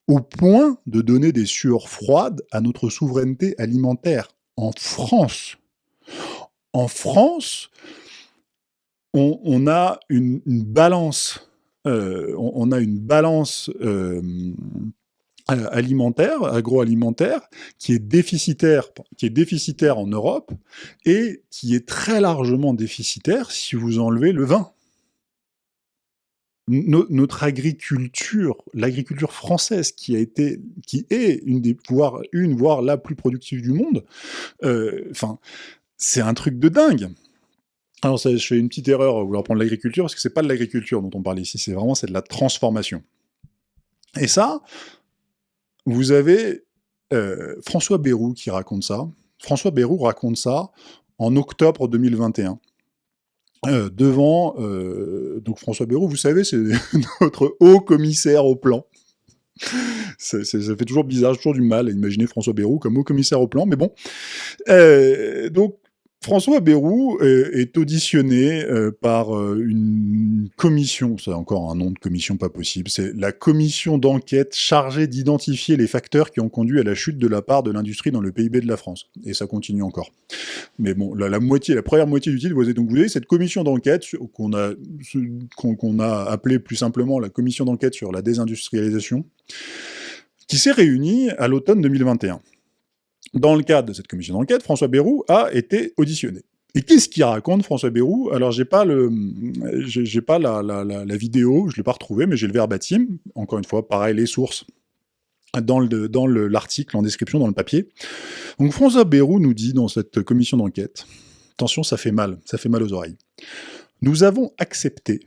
au point de donner des sueurs froides à notre souveraineté alimentaire en France. En France, on, a une balance euh, on, a une balance euh, alimentaire, agroalimentaire, qui est déficitaire, qui en Europe et qui est très largement déficitaire si vous enlevez le vin. notre agriculture, l'agriculture française, qui a été, qui est une des, voire la plus productive du monde, euh, enfin, c'est un truc de dingue. Alors je fais une petite erreur à vouloir prendre l'agriculture, parce que c'est pas de l'agriculture dont on parle ici, c'est vraiment c'est de la transformation. Et ça, vous avez euh, François Bérou qui raconte ça. François Bérou raconte ça en octobre 2021. Euh, devant, euh, donc François Bérou, vous savez, c'est *laughs* notre haut commissaire au plan. Ça, fait toujours bizarre, toujours du mal à imaginer François Bérou comme haut commissaire au plan, mais bon. donc, François Bérou est, auditionné euh, par euh, une commission, c'est encore un nom de commission pas possible, c'est la commission d'enquête chargée d'identifier les facteurs qui ont conduit à la chute de la part de l'industrie dans le PIB de la France. Et ça continue encore. Mais bon, la, première moitié du titre, vous avez donc vous avez cette commission d'enquête qu'on a appelée plus simplement la commission d'enquête sur la désindustrialisation. qui s'est réunie à l'automne 2021. Dans le cadre de cette commission d'enquête, François Bayrou a été auditionné. Et qu'est-ce qu'il raconte, François Bayrou Alors, j'ai pas le, j'ai pas la, la, la, vidéo, je l'ai pas retrouvée, mais j'ai le verbatim. Encore une fois, pareil, les sources dans le dans l'article en description dans le papier. Donc, François Bayrou nous dit dans cette commission d'enquête, attention, ça fait mal, ça fait mal aux oreilles. Nous avons accepté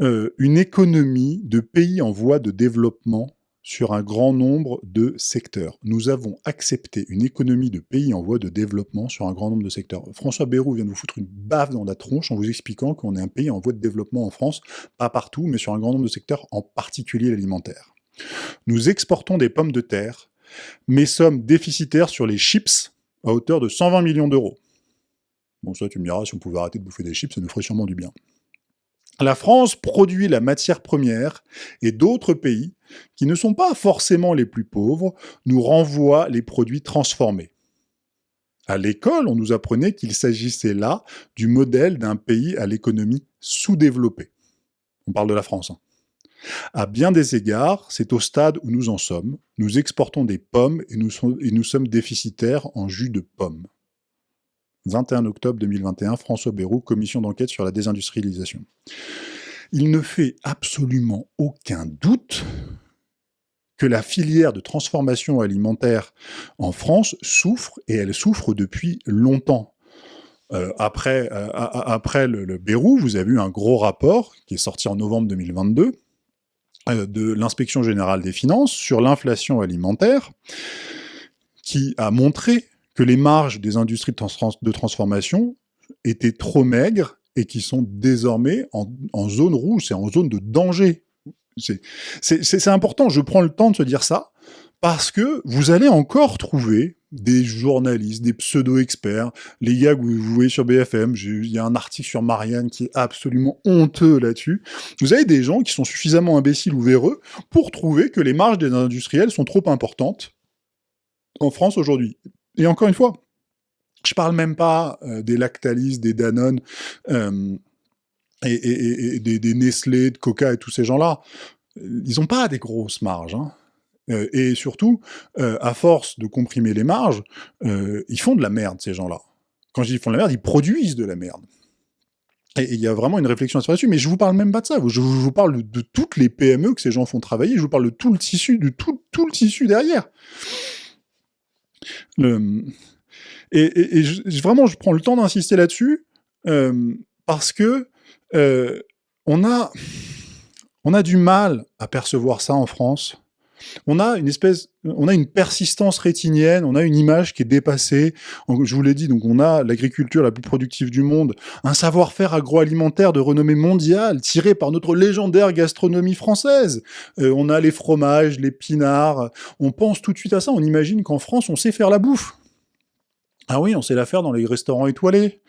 euh, une économie de pays en voie de développement sur un grand nombre de secteurs. Nous avons accepté une économie de pays en voie de développement sur un grand nombre de secteurs. François Bayrou vient de vous foutre une baffe dans la tronche en vous expliquant qu'on est un pays en voie de développement en France, pas partout, mais sur un grand nombre de secteurs, en particulier l'alimentaire. Nous exportons des pommes de terre, mais sommes déficitaires sur les chips à hauteur de 120 millions d'euros. Bon, ça, tu me diras, si on pouvait arrêter de bouffer des chips, ça nous ferait sûrement du bien. La France produit la matière première et d'autres pays, qui ne sont pas forcément les plus pauvres, nous renvoient les produits transformés. À l'école, on nous apprenait qu'il s'agissait là du modèle d'un pays à l'économie sous-développée. On parle de la France. Hein. À bien des égards, c'est au stade où nous en sommes. Nous exportons des pommes et nous, sommes déficitaires en jus de pommes. 21 octobre 2021, François Bayrou, commission d'enquête sur la désindustrialisation. Il ne fait absolument aucun doute la filière de transformation alimentaire en France souffre, et elle souffre depuis longtemps. Euh, après euh, après le, Bérou, vous avez eu un gros rapport qui est sorti en novembre 2022 euh, de l'inspection générale des finances sur l'inflation alimentaire, qui a montré que les marges des industries de, transformation étaient trop maigres et qui sont désormais en, zone rouge, c'est en zone de danger. C'est important, je prends le temps de se dire ça, parce que vous allez encore trouver des journalistes, des pseudo-experts, les gars que vous voyez sur BFM, il y a un article sur Marianne qui est absolument honteux là-dessus, vous avez des gens qui sont suffisamment imbéciles ou véreux pour trouver que les marges des industriels sont trop importantes en France aujourd'hui. Et encore une fois, je parle même pas euh, des Lactalis, des Danone, euh, et, des, Nestlé, de Coca et tous ces gens-là. Ils n'ont pas des grosses marges. Hein. Euh, et surtout, à force de comprimer les marges, ils font de la merde, ces gens-là. Quand je dis ils font de la merde, ils produisent de la merde. Et il y a vraiment une réflexion à se faire dessus, mais je vous parle même pas de ça. Je vous parle de, toutes les PME que ces gens font travailler. Je vous parle de tout le tissu, de tout, le tissu derrière. Et, vraiment, je prends le temps d'insister là-dessus euh, parce que euh, on a on a du mal à percevoir ça en France. On a une espèce, on a une persistance rétinienne, on a une image qui est dépassée. Je vous l'ai dit, donc on a l'agriculture la plus productive du monde, un savoir-faire agroalimentaire de renommée mondiale, tiré par notre légendaire gastronomie française. Euh, on a les fromages, les pinards. On pense tout de suite à ça. On imagine qu'en France, on sait faire la bouffe. Ah oui, on sait la faire dans les restaurants étoilés.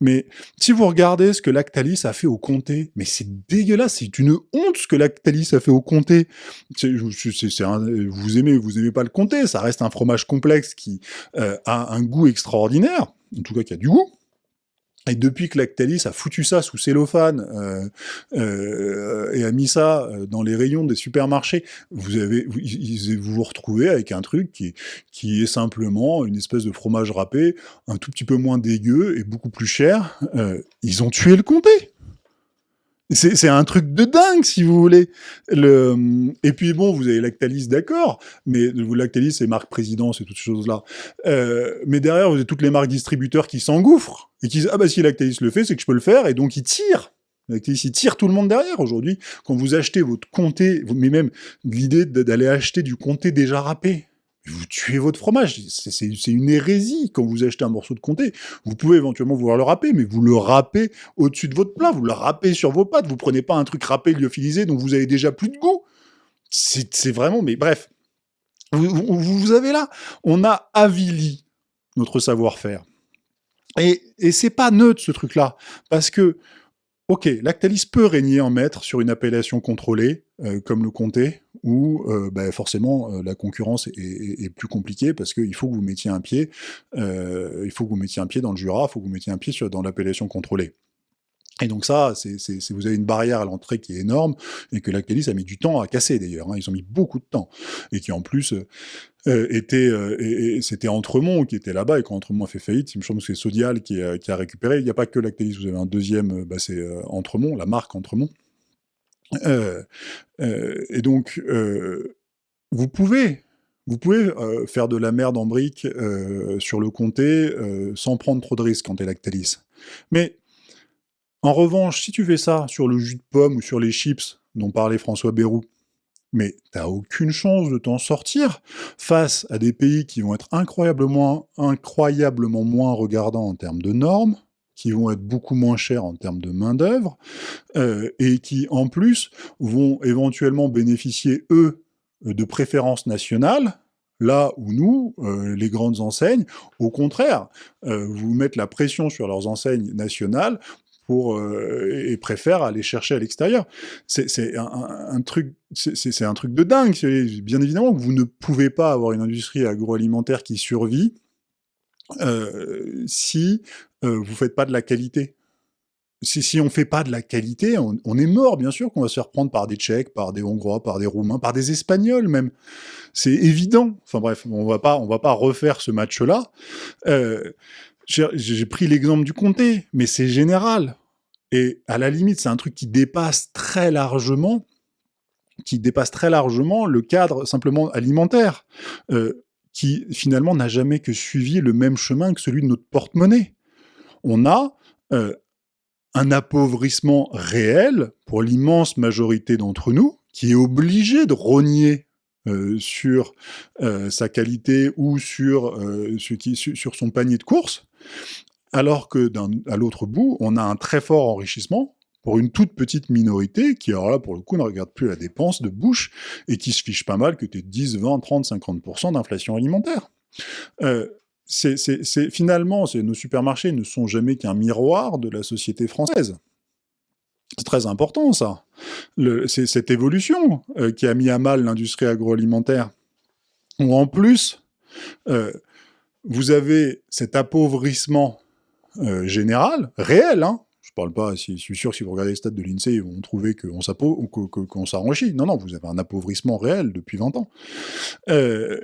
Mais si vous regardez ce que Lactalis a fait au comté, mais c'est dégueulasse, c'est une honte ce que Lactalis a fait au comté. vous aimez, vous aimez pas le comté, ça reste un fromage complexe qui euh, a un goût extraordinaire, en tout cas qui a du goût. Et depuis que Lactalis a foutu ça sous cellophane euh, euh, et a mis ça euh, dans les rayons des supermarchés, vous avez vous vous, retrouvez avec un truc qui, qui est simplement une espèce de fromage râpé, un tout petit peu moins dégueu et beaucoup plus cher. ils ont tué le comté c'est un truc de dingue, si vous voulez. Le... Et puis bon, vous avez Lactalis, d'accord, mais vous Lactalis, c'est marque présidence et toutes ces choses-là. Euh, mais derrière, vous avez toutes les marques distributeurs qui s'engouffrent et qui disent ah bah si Lactalis le fait, c'est que je peux le faire, et donc ils tirent. Lactalis, ils tirent tout le monde derrière aujourd'hui. Quand vous achetez votre comté, mais même l'idée d'aller acheter du comté déjà râpé, vous tuez votre fromage. C'est une hérésie quand vous achetez un morceau de comté. Vous pouvez éventuellement vouloir le râper, mais vous le râpez au-dessus de votre plat, vous le râpez sur vos pâtes, vous prenez pas un truc râpé, lyophilisé, dont vous avez déjà plus de goût. C'est vraiment, mais bref. Vous, vous, avez là, on a avili notre savoir-faire. Et, et c'est pas neutre ce truc-là, parce que Ok, Lactalis peut régner en maître sur une appellation contrôlée, euh, comme le comté, où euh, bah, forcément euh, la concurrence est, plus compliquée parce qu'il faut que vous mettiez un pied, il faut que vous mettiez un pied dans le Jura, il faut que vous mettiez un pied dans l'appellation contrôlée. Et donc ça, c'est vous avez une barrière à l'entrée qui est énorme, et que Lactalis a mis du temps à casser d'ailleurs, hein. ils ont mis beaucoup de temps, et qui en plus euh, euh, était, euh, c'était Entremont qui était là-bas, et quand Entremont a fait faillite, il me semble que c'est Sodial qui, a récupéré, il n'y a pas que Lactalis, vous avez un deuxième, bah, c'est Entremont, la marque Entremont. Et donc, vous pouvez vous pouvez faire de la merde en brique sur le comté sans prendre trop de risques quand t'es Lactalis. Mais en revanche, si tu fais ça sur le jus de pomme ou sur les chips dont parlait François Bayrou, mais t'as aucune chance de t'en sortir face à des pays qui vont être incroyablement, incroyablement moins regardants en termes de normes, qui vont être beaucoup moins chers en termes de main-d'œuvre, euh, et qui, en plus, vont éventuellement bénéficier, eux, de préférences nationales, là où nous, euh, les grandes enseignes, au contraire, euh, vous mettent la pression sur leurs enseignes nationales pour, et préfèrent aller chercher à l'extérieur. C'est un, truc, c'est un truc de dingue. Bien évidemment que vous ne pouvez pas avoir une industrie agroalimentaire qui survit euh, si euh, vous faites pas de la qualité. Si, si on fait pas de la qualité, on, est mort, bien sûr, qu'on va se faire prendre par des Tchèques, par des Hongrois, par des Roumains, par des Espagnols même. C'est évident. Enfin bref, on va pas, on va pas refaire ce match-là. J'ai pris l'exemple du comté, mais c'est général. Et à la limite, c'est un truc qui dépasse très largement, qui dépasse très largement le cadre simplement alimentaire, euh, qui finalement n'a jamais que suivi le même chemin que celui de notre porte-monnaie. On a euh, un appauvrissement réel pour l'immense majorité d'entre nous, qui est obligé de rogner euh, sur sa qualité ou sur, sur son panier de courses, alors que à l'autre bout, on a un très fort enrichissement pour une toute petite minorité qui, alors là, pour le coup, ne regarde plus la dépense de bouche et qui se fiche pas mal que tu aies 10, 20, 30, 50% d'inflation alimentaire. Euh, c'est finalement, nos supermarchés ne sont jamais qu'un miroir de la société française. C'est très important, ça. C'est cette évolution euh, qui a mis à mal l'industrie agroalimentaire. Où en plus, euh, vous avez cet appauvrissement général, réel, hein, je parle pas, je suis sûr que si vous regardez les stats de l'INSEE, ils vont trouver qu'on qu'on s'enrichit. Non, non, vous avez un appauvrissement réel depuis 20 ans. Euh,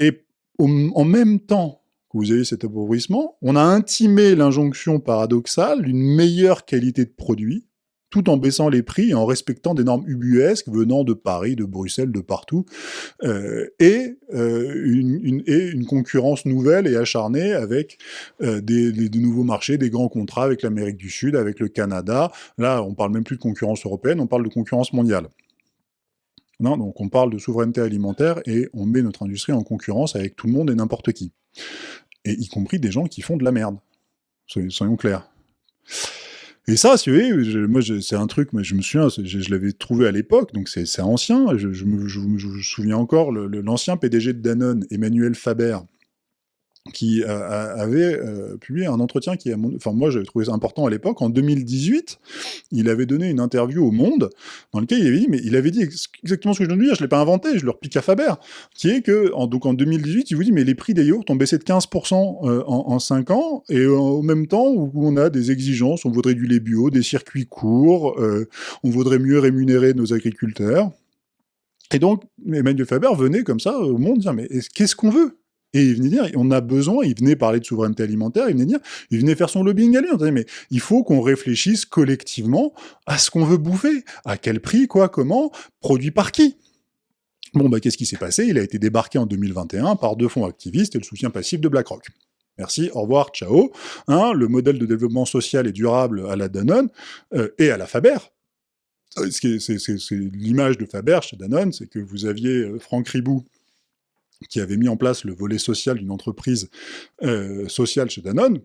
et en même temps que vous avez cet appauvrissement, on a intimé l'injonction paradoxale d'une meilleure qualité de produit, tout en baissant les prix et en respectant des normes ubuesques venant de Paris, de Bruxelles, de partout, euh, et, euh, une, et, une, concurrence nouvelle et acharnée avec euh, des, de nouveaux marchés, des grands contrats avec l'Amérique du Sud, avec le Canada. Là, on parle même plus de concurrence européenne, on parle de concurrence mondiale. Non, donc on parle de souveraineté alimentaire et on met notre industrie en concurrence avec tout le monde et n'importe qui. Et y compris des gens qui font de la merde. Soyons clairs. Et ça, si vous voyez, moi, c'est un truc, mais je me souviens, je, l'avais trouvé à l'époque, donc c'est ancien, je, me, souviens encore, l'ancien PDG de Danone, Emmanuel Faber, qui avait euh, publié un entretien qui, enfin moi j'avais trouvé ça important à l'époque, en 2018, il avait donné une interview au Monde, dans lequel il avait dit, mais il avait dit exactement ce que je viens de dire, je l'ai pas inventé, je leur pique à Faber, qui est que, en, donc en 2018, il vous dit, mais les prix des yaourts ont baissé de 15% euh, en, en 5 ans, et euh, au même temps où on a des exigences, on voudrait du lait bio, des circuits courts, on voudrait mieux rémunérer nos agriculteurs, et donc, Emmanuel Faber venait comme ça au monde dire, mais qu'est-ce qu'on veut? Et il venait dire, on a besoin, il venait parler de souveraineté alimentaire, il venait dire, il venait faire son lobbying à lui, mais il faut qu'on réfléchisse collectivement à ce qu'on veut bouffer, à quel prix, quoi, comment, produit par qui. Bon, bah, qu'est-ce qui s'est passé? Il a été débarqué en 2021 par deux fonds activistes et le soutien passif de BlackRock. Merci, au revoir, ciao. Hein, le modèle de développement social et durable à la Danone euh, et à la Faber. Euh, c'est l'image de Faber chez Danone, c'est que vous aviez euh, Franck Ribou, qui avait mis en place le volet social d'une entreprise euh, sociale chez Danone,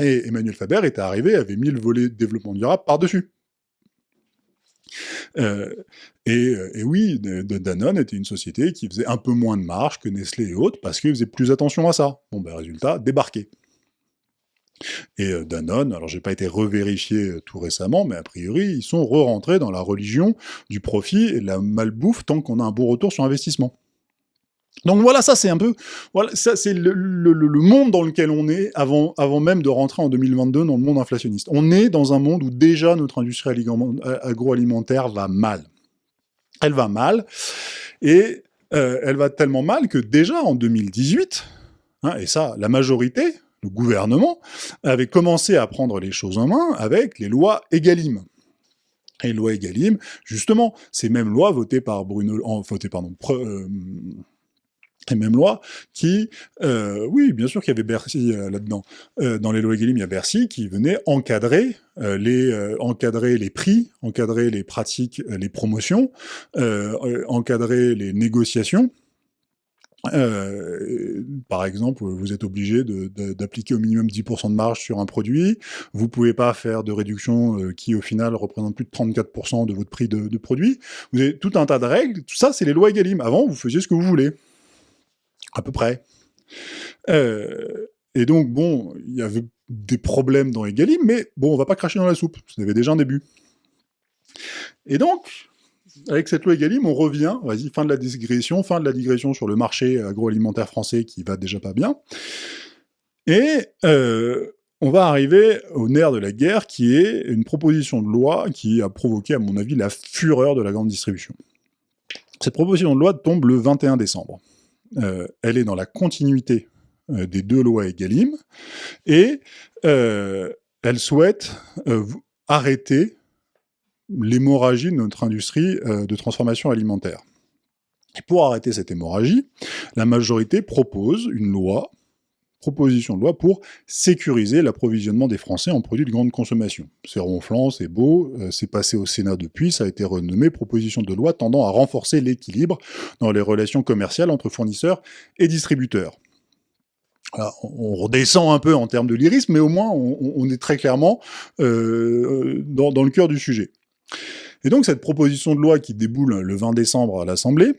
et Emmanuel Faber était arrivé, avait mis le volet développement durable par-dessus. Euh, euh, et, oui, Danone était une société qui faisait un peu moins de marge que Nestlé et autres, parce qu'ils faisaient plus attention à ça. Bon, ben résultat, débarqué. Et Danone, alors j'ai pas été revérifié tout récemment, mais a priori, ils sont re-rentrés dans la religion du profit et de la malbouffe tant qu'on a un beau retour sur investissement. Donc voilà, ça c'est un peu, voilà, ça c'est le, monde dans lequel on est avant, avant même de rentrer en 2022 dans le monde inflationniste. On est dans un monde où déjà notre industrie agroalimentaire va mal. Elle va mal, et euh, elle va tellement mal que déjà en 2018, hein, et ça, la majorité, le gouvernement, avait commencé à prendre les choses en main avec les lois Egalim. Et loi Egalim, justement, ces mêmes lois votées par Bruno, en, votées, pardon, euh, les mêmes lois qui, euh, oui, bien sûr qu'il y avait Bercy euh, là-dedans. Euh, dans les lois Egalim, il y a Bercy qui venait encadrer les encadrer les prix, encadrer les pratiques, les promotions, encadrer les négociations. par exemple, vous êtes obligé d'appliquer au minimum 10% de marge sur un produit, vous pouvez pas faire de réduction qui, au final, représente plus de 34% de votre prix de, de, produit. Vous avez tout un tas de règles, tout ça, c'est les lois Egalim. Avant, vous faisiez ce que vous voulez à peu près. Euh, et donc, bon, il y avait des problèmes dans Egalim, mais bon, on va pas cracher dans la soupe, ça avait déjà un début. Et donc, avec cette loi Egalim, on revient, vas-y, fin de la digression, fin de la digression sur le marché agroalimentaire français qui va déjà pas bien, et euh, on va arriver au nerf de la guerre, qui est une proposition de loi qui a provoqué, à mon avis, la fureur de la grande distribution. Cette proposition de loi tombe le 21 décembre. Euh, elle est dans la continuité euh, des deux lois Egalim, et euh, elle souhaite arrêter l'hémorragie de notre industrie de transformation alimentaire. Pour arrêter cette hémorragie, la majorité propose une loi proposition de loi pour sécuriser l'approvisionnement des Français en produits de grande consommation. C'est ronflant, c'est beau, euh, c'est passé au Sénat depuis, ça a été renommé proposition de loi tendant à renforcer l'équilibre dans les relations commerciales entre fournisseurs et distributeurs. on redescend un peu en termes de lyrisme, mais au moins on, est très clairement euh, dans, dans le cœur du sujet. Et donc cette proposition de loi qui déboule le 20 décembre à l'Assemblée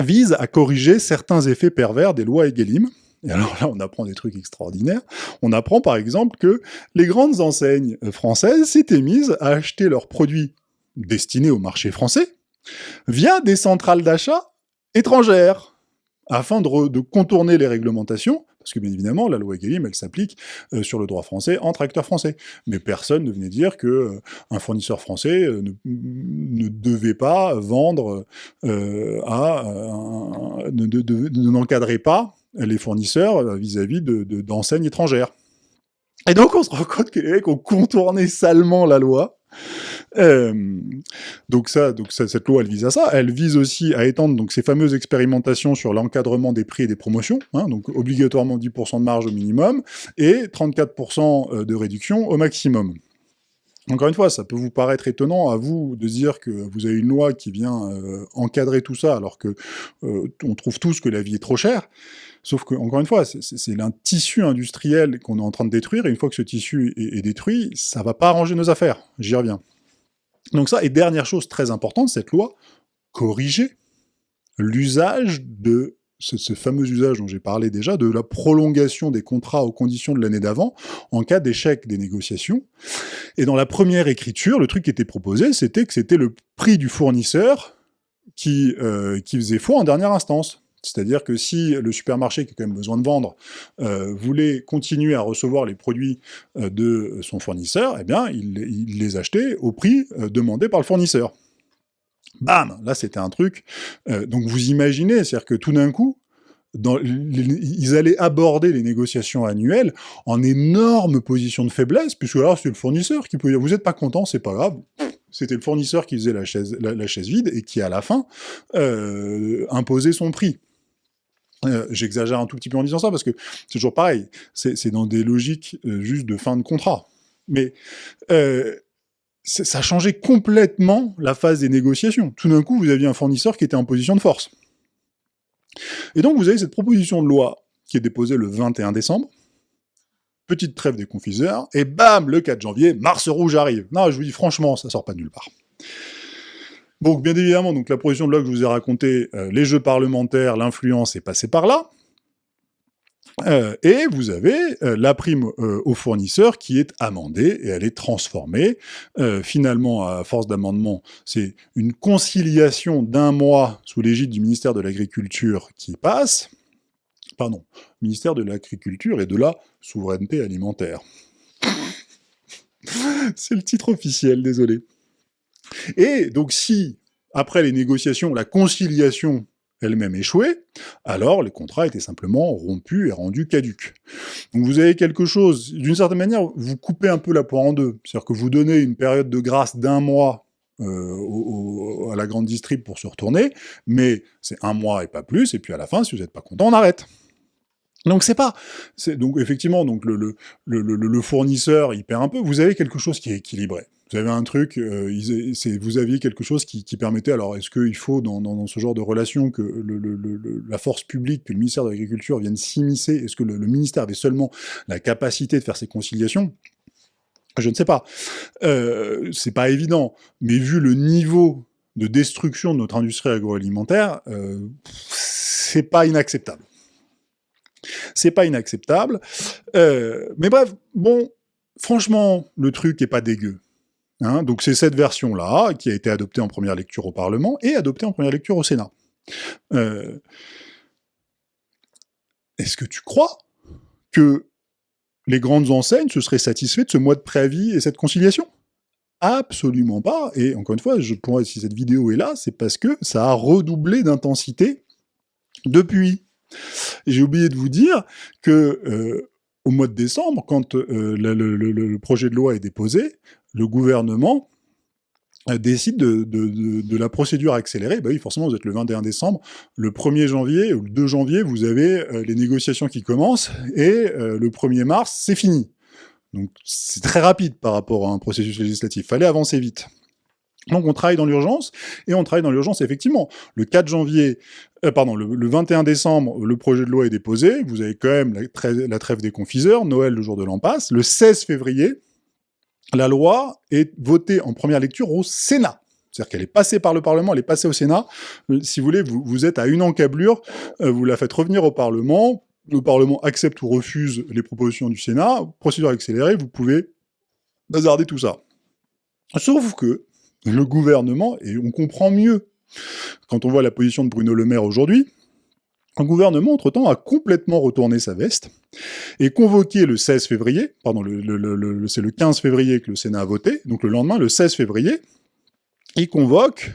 vise à corriger certains effets pervers des lois Egalim, et alors là, on apprend des trucs extraordinaires. On apprend par exemple que les grandes enseignes françaises s'étaient mises à acheter leurs produits destinés au marché français via des centrales d'achat étrangères, afin de, contourner les réglementations, parce que bien évidemment, la loi Egalim, elle s'applique euh, sur le droit français entre acteurs français. Mais personne ne venait dire que euh, un fournisseur français euh, ne, devait pas vendre à... ne n'encadrait pas les fournisseurs euh, vis-à-vis d'enseignes étrangères. Et donc on se rend compte que les salement la loi. Euh, donc ça, donc cette loi, elle vise à ça. Elle vise aussi à étendre donc ces fameuses expérimentations sur l'encadrement des prix et des promotions, hein, donc obligatoirement 10% de marge au minimum et 34% euh, de réduction au maximum. Encore une fois, ça peut vous paraître étonnant à vous de dire que vous avez une loi qui vient encadrer tout ça, alors que on trouve tous que la vie est trop chère. Sauf que, encore une fois, c'est un tissu industriel qu'on est en train de détruire, et une fois que ce tissu est, détruit, ça va pas arranger nos affaires. J'y reviens. Donc ça, et dernière chose très importante, cette loi, corriger l'usage de ce, fameux usage dont j'ai parlé déjà, de la prolongation des contrats aux conditions de l'année d'avant, en cas d'échec des négociations. Et dans la première écriture, le truc qui était proposé, c'était que c'était le prix du fournisseur qui, euh, qui faisait foi en dernière instance. C'est-à-dire que si le supermarché, qui a quand même besoin de vendre, euh, voulait continuer à recevoir les produits euh, de son fournisseur, eh bien, il, les achetait au prix euh, demandé par le fournisseur. Bam Là, c'était un truc... donc vous imaginez, c'est-à-dire que tout d'un coup, ils allaient aborder les négociations annuelles en énorme position de faiblesse, puisque là, c'est le fournisseur qui pouvait dire « vous n'êtes pas content, c'est pas grave ». C'était le fournisseur qui faisait la, chaise vide et qui, à la fin, imposait son prix. Euh, j'exagère un tout petit peu en disant ça, parce que c'est toujours pareil, c'est dans des logiques euh, juste de fin de contrat. Mais euh, ça a changé complètement la phase des négociations. Tout d'un coup, vous aviez un fournisseur qui était en position de force. Et donc, vous avez cette proposition de loi qui est déposée le 21 décembre, petite trêve des confiseurs, et bam, le 4 janvier, Mars Rouge arrive. Non, je vous dis franchement, ça sort pas nulle part. Donc bien évidemment, donc la proposition de que je vous ai racontée, euh, les jeux parlementaires, l'influence est passée par là. Euh, et vous avez euh, la prime euh, au fournisseur qui est amendée et elle est transformée. finalement, à force d'amendement, c'est une conciliation d'un mois sous l'égide du ministère de l'Agriculture qui passe. Pardon, ministère de l'Agriculture et de la Souveraineté Alimentaire. *laughs* c'est le titre officiel, désolé. Et donc si, après les négociations, la conciliation elle-même échoué, alors le contrat était simplement rompu et rendu caduque. Donc vous avez quelque chose, d'une certaine manière, vous coupez un peu la poire en deux, c'est-à-dire que vous donnez une période de grâce d'un mois euh, à la grande distrib pour se retourner, mais c'est un mois et pas plus, et puis à la fin, si vous n'êtes pas content, on arrête. Donc c'est pas, donc effectivement, donc le, le, le, le, fournisseur il perd un peu. Vous avez quelque chose qui est équilibré. Vous avez un truc, euh, vous aviez quelque chose qui, permettait, alors est-ce qu'il faut dans, ce genre de relation que la force publique, que le ministère de l'Agriculture vienne s'immiscer? Est-ce que le, ministère avait seulement la capacité de faire ces conciliations? Je ne sais pas. Euh, c'est pas évident, mais vu le niveau de destruction de notre industrie agroalimentaire, euh, c'est pas inacceptable. C'est pas inacceptable. Euh, mais bref, bon, franchement, le truc est pas dégueu. Hein, donc c'est cette version-là qui a été adoptée en première lecture au Parlement et adoptée en première lecture au Sénat. Euh, est-ce que tu crois que les grandes enseignes se seraient satisfaites de ce mois de préavis et cette conciliation? Absolument pas. Et encore une fois, je si cette vidéo est là, c'est parce que ça a redoublé d'intensité depuis. J'ai oublié de vous dire que euh, au mois de décembre, quand euh, le, projet de loi est déposé, le gouvernement euh, décide de, la procédure accélérée, bah oui, forcément, vous êtes le 21 décembre, le 1er janvier ou le 2 janvier, vous avez euh, les négociations qui commencent, et euh, le 1er mars, c'est fini. Donc c'est très rapide par rapport à un processus législatif, fallait avancer vite. Donc on travaille dans l'urgence, et on travaille dans l'urgence effectivement. Le 4 janvier, pardon, le, 21 décembre, le projet de loi est déposé, vous avez quand même la, trêve des confiseurs, Noël le jour de l'an le 16 février, la loi est votée en première lecture au Sénat. C'est-à-dire qu'elle est passée par le Parlement, elle est passée au Sénat. Euh, si vous voulez, vous, êtes à une encablure, euh, vous la faites revenir au Parlement, le Parlement accepte ou refuse les propositions du Sénat, procédure accélérée, vous pouvez bazarder tout ça. Sauf que le gouvernement, et on comprend mieux quand on voit la position de Bruno Le Maire aujourd'hui, un gouvernement, entre-temps, a complètement retourné sa veste et convoqué le 16 février, pardon, c'est le 15 février que le Sénat a voté, donc le lendemain, le 16 février, il convoque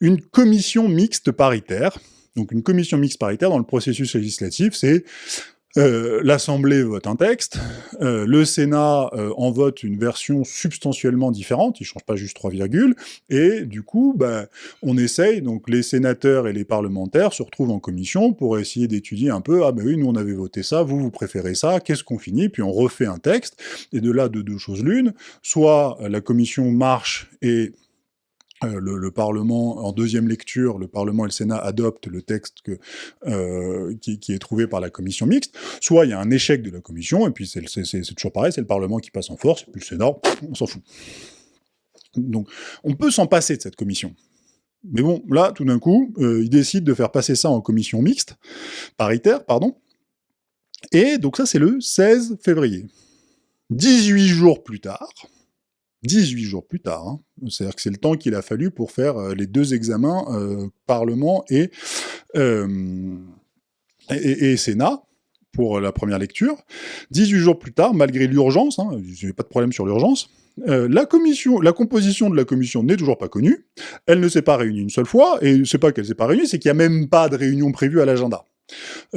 une commission mixte paritaire. Donc une commission mixte paritaire dans le processus législatif, c'est euh, L'Assemblée vote un texte, euh, le Sénat euh, en vote une version substantiellement différente, il change pas juste 3 virgules, et du coup, bah, on essaye, donc les sénateurs et les parlementaires se retrouvent en commission pour essayer d'étudier un peu, ah ben oui, nous on avait voté ça, vous, vous préférez ça, qu'est-ce qu'on finit Puis on refait un texte, et de là, de deux choses l'une, soit la commission marche et euh, le, Parlement, en deuxième lecture, le Parlement et le Sénat adoptent le texte euh, qui, est trouvé par la commission mixte, soit il y a un échec de la commission, et puis c'est toujours pareil, c'est le Parlement qui passe en force, et puis le Sénat, on s'en fout. Donc, on peut s'en passer de cette commission. Mais bon, là, tout d'un coup, euh, ils décident de faire passer ça en commission mixte, paritaire, pardon, et donc ça, c'est le 16 février. 18 jours plus tard, 18 jours plus tard. Hein. C'est-à-dire que c'est le temps qu'il a fallu pour faire euh, les deux examens euh, Parlement euh, et, et, Sénat pour la première lecture. 18 jours plus tard, malgré l'urgence, hein, je n'ai pas de problème sur l'urgence, la commission, la composition de la commission n'est toujours pas connue, elle ne s'est pas réunie une seule fois, et c'est pas qu'elle s'est pas réunie, c'est qu'il n'y a même pas de réunion prévue à l'agenda.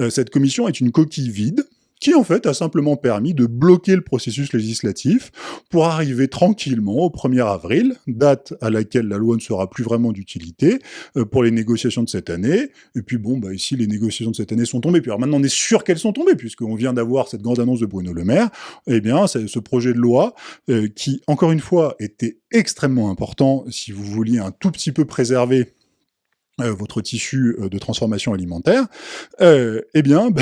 cette commission est une coquille vide, qui en fait a simplement permis de bloquer le processus législatif pour arriver tranquillement au 1er avril, date à laquelle la loi ne sera plus vraiment d'utilité euh, pour les négociations de cette année. Et puis bon, bah ici les négociations de cette année sont tombées. Puis alors maintenant on est sûr qu'elles sont tombées puisqu'on vient d'avoir cette grande annonce de Bruno Le Maire. Eh bien, ce projet de loi euh, qui, encore une fois, était extrêmement important si vous vouliez un tout petit peu préserver euh, votre tissu euh, de transformation alimentaire, euh, eh bien, *laughs* ben,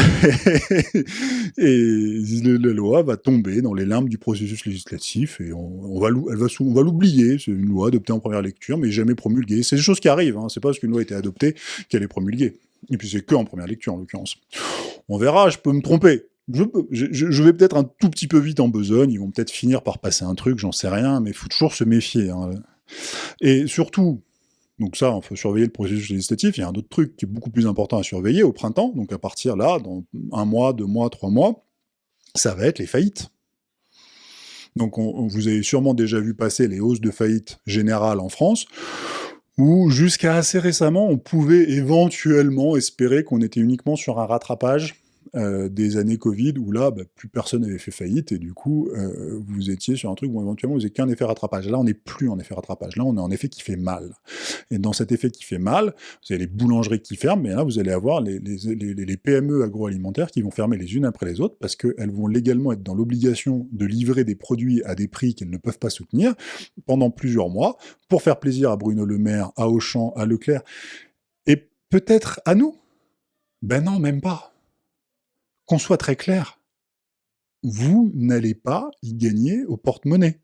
et la loi va tomber dans les limbes du processus législatif et on, on va l'oublier. C'est une loi adoptée en première lecture, mais jamais promulguée. C'est des choses qui arrivent. Hein. C'est pas parce qu'une loi a été adoptée qu'elle est promulguée. Et puis c'est que en première lecture, en l'occurrence. On verra, je peux me tromper. Je, vais peut-être un tout petit peu vite en besogne, ils vont peut-être finir par passer un truc, j'en sais rien, mais faut toujours se méfier. Hein. Et surtout, donc ça, on faut surveiller le processus législatif, il y a un autre truc qui est beaucoup plus important à surveiller au printemps, donc à partir là, dans un mois, deux mois, trois mois, ça va être les faillites. Donc vous avez sûrement déjà vu passer les hausses de faillite générales en France, où jusqu'à assez récemment, on pouvait éventuellement espérer qu'on était uniquement sur un rattrapage euh, des années Covid où là, bah, plus personne n'avait fait faillite et du coup, euh, vous étiez sur un truc où éventuellement vous n'avez qu'un effet rattrapage. Là, on n'est plus en effet rattrapage. Là, on est en effet qui fait mal. Et dans cet effet qui fait mal, vous avez les boulangeries qui ferment, mais là, vous allez avoir les, les PME agroalimentaires qui vont fermer les unes après les autres parce qu'elles vont légalement être dans l'obligation de livrer des produits à des prix qu'elles ne peuvent pas soutenir pendant plusieurs mois pour faire plaisir à Bruno Le Maire, à Auchan, à Leclerc et peut-être à nous? Ben non, même pas qu'on soit très clair, vous n'allez pas y gagner au porte-monnaie.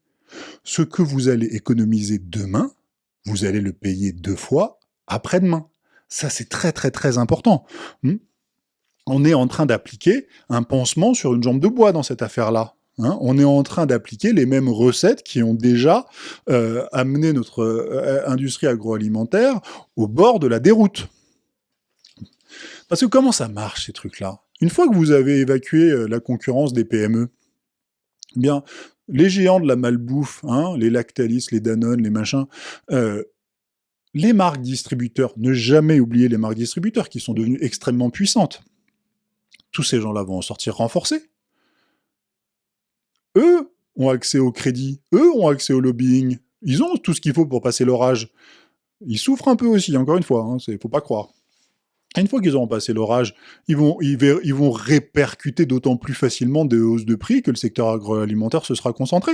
Ce que vous allez économiser demain, vous allez le payer deux fois après-demain. Ça, c'est très très très important. Hmm? On est en train d'appliquer un pansement sur une jambe de bois dans cette affaire-là. Hein. on est en train d'appliquer les mêmes recettes qui ont déjà euh, amené notre euh, industrie agroalimentaire au bord de la déroute. Parce que comment ça marche, ces trucs-là? Une fois que vous avez évacué euh, la concurrence des PME, bien, les géants de la malbouffe, hein, les Lactalis, les Danone, les machins, euh, les marques distributeurs, ne jamais oublier les marques distributeurs qui sont devenues extrêmement puissantes. Tous ces gens-là vont en sortir renforcés. Eux ont accès au crédit, eux ont accès au lobbying, ils ont tout ce qu'il faut pour passer l'orage. Ils souffrent un peu aussi, encore une fois, il hein, ne faut pas croire une fois qu'ils auront passé l'orage, ils vont, ils, vont répercuter d'autant plus facilement des hausses de prix que le secteur agroalimentaire se sera concentré.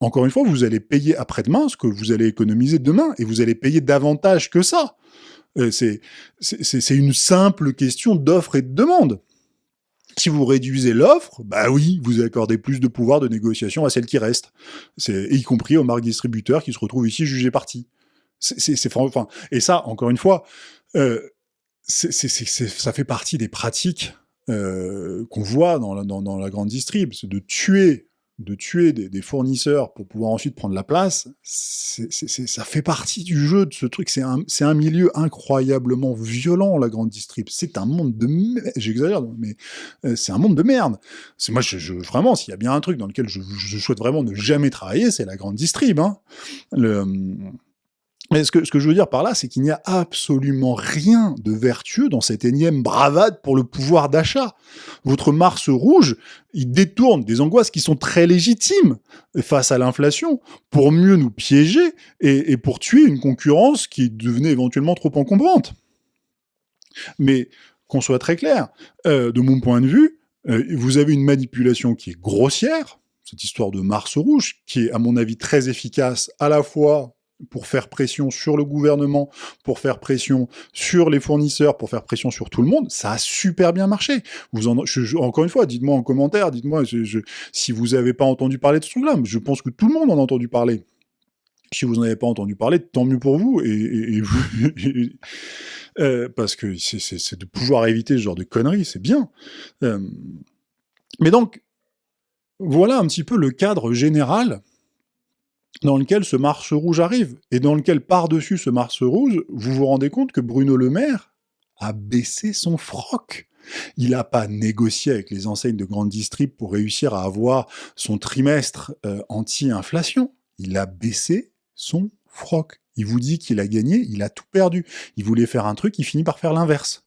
Encore une fois, vous allez payer après-demain ce que vous allez économiser demain, et vous allez payer davantage que ça. Euh, c'est une simple question d'offre et de demande. Si vous réduisez l'offre, bah oui, vous accordez plus de pouvoir de négociation à celles qui restent, y compris aux marques distributeurs qui se retrouvent ici jugés partis. C'est enfin, et ça, encore une fois, euh, ça fait partie des pratiques euh, qu'on voit dans la, grande distrib, c'est de tuer, de tuer des, fournisseurs pour pouvoir ensuite prendre la place. ça fait partie du jeu de ce truc. C'est un, milieu incroyablement violent, la grande distrib. C'est un monde de j'exagère, mais euh, c'est un monde de merde. Moi, vraiment, s'il y a bien un truc dans lequel je, souhaite vraiment ne jamais travailler, c'est la grande distrib. Hein. Le, mais ce que, je veux dire par là, c'est qu'il n'y a absolument rien de vertueux dans cette énième bravade pour le pouvoir d'achat. Votre Mars rouge, il détourne des angoisses qui sont très légitimes face à l'inflation pour mieux nous piéger et, pour tuer une concurrence qui devenait éventuellement trop encombrante. Mais qu'on soit très clair, euh, de mon point de vue, euh, vous avez une manipulation qui est grossière, cette histoire de Mars rouge, qui est à mon avis très efficace à la fois pour faire pression sur le gouvernement, pour faire pression sur les fournisseurs, pour faire pression sur tout le monde, ça a super bien marché. Vous en, encore une fois, dites-moi en commentaire, dites-moi si vous n'avez pas entendu parler de ce truc-là. Je pense que tout le monde en a entendu parler. Si vous n'en avez pas entendu parler, tant mieux pour vous. *laughs* Euh, parce que c'est de pouvoir éviter ce genre de conneries, c'est bien. Euh, mais donc, voilà un petit peu le cadre général dans lequel ce Mars rouge arrive, et dans lequel, par-dessus ce Mars rouge, vous vous rendez compte que Bruno Le Maire a baissé son froc. Il n'a pas négocié avec les enseignes de grande distrib pour réussir à avoir son trimestre euh, anti-inflation. Il a baissé son froc. Il vous dit qu'il a gagné, il a tout perdu. Il voulait faire un truc, il finit par faire l'inverse.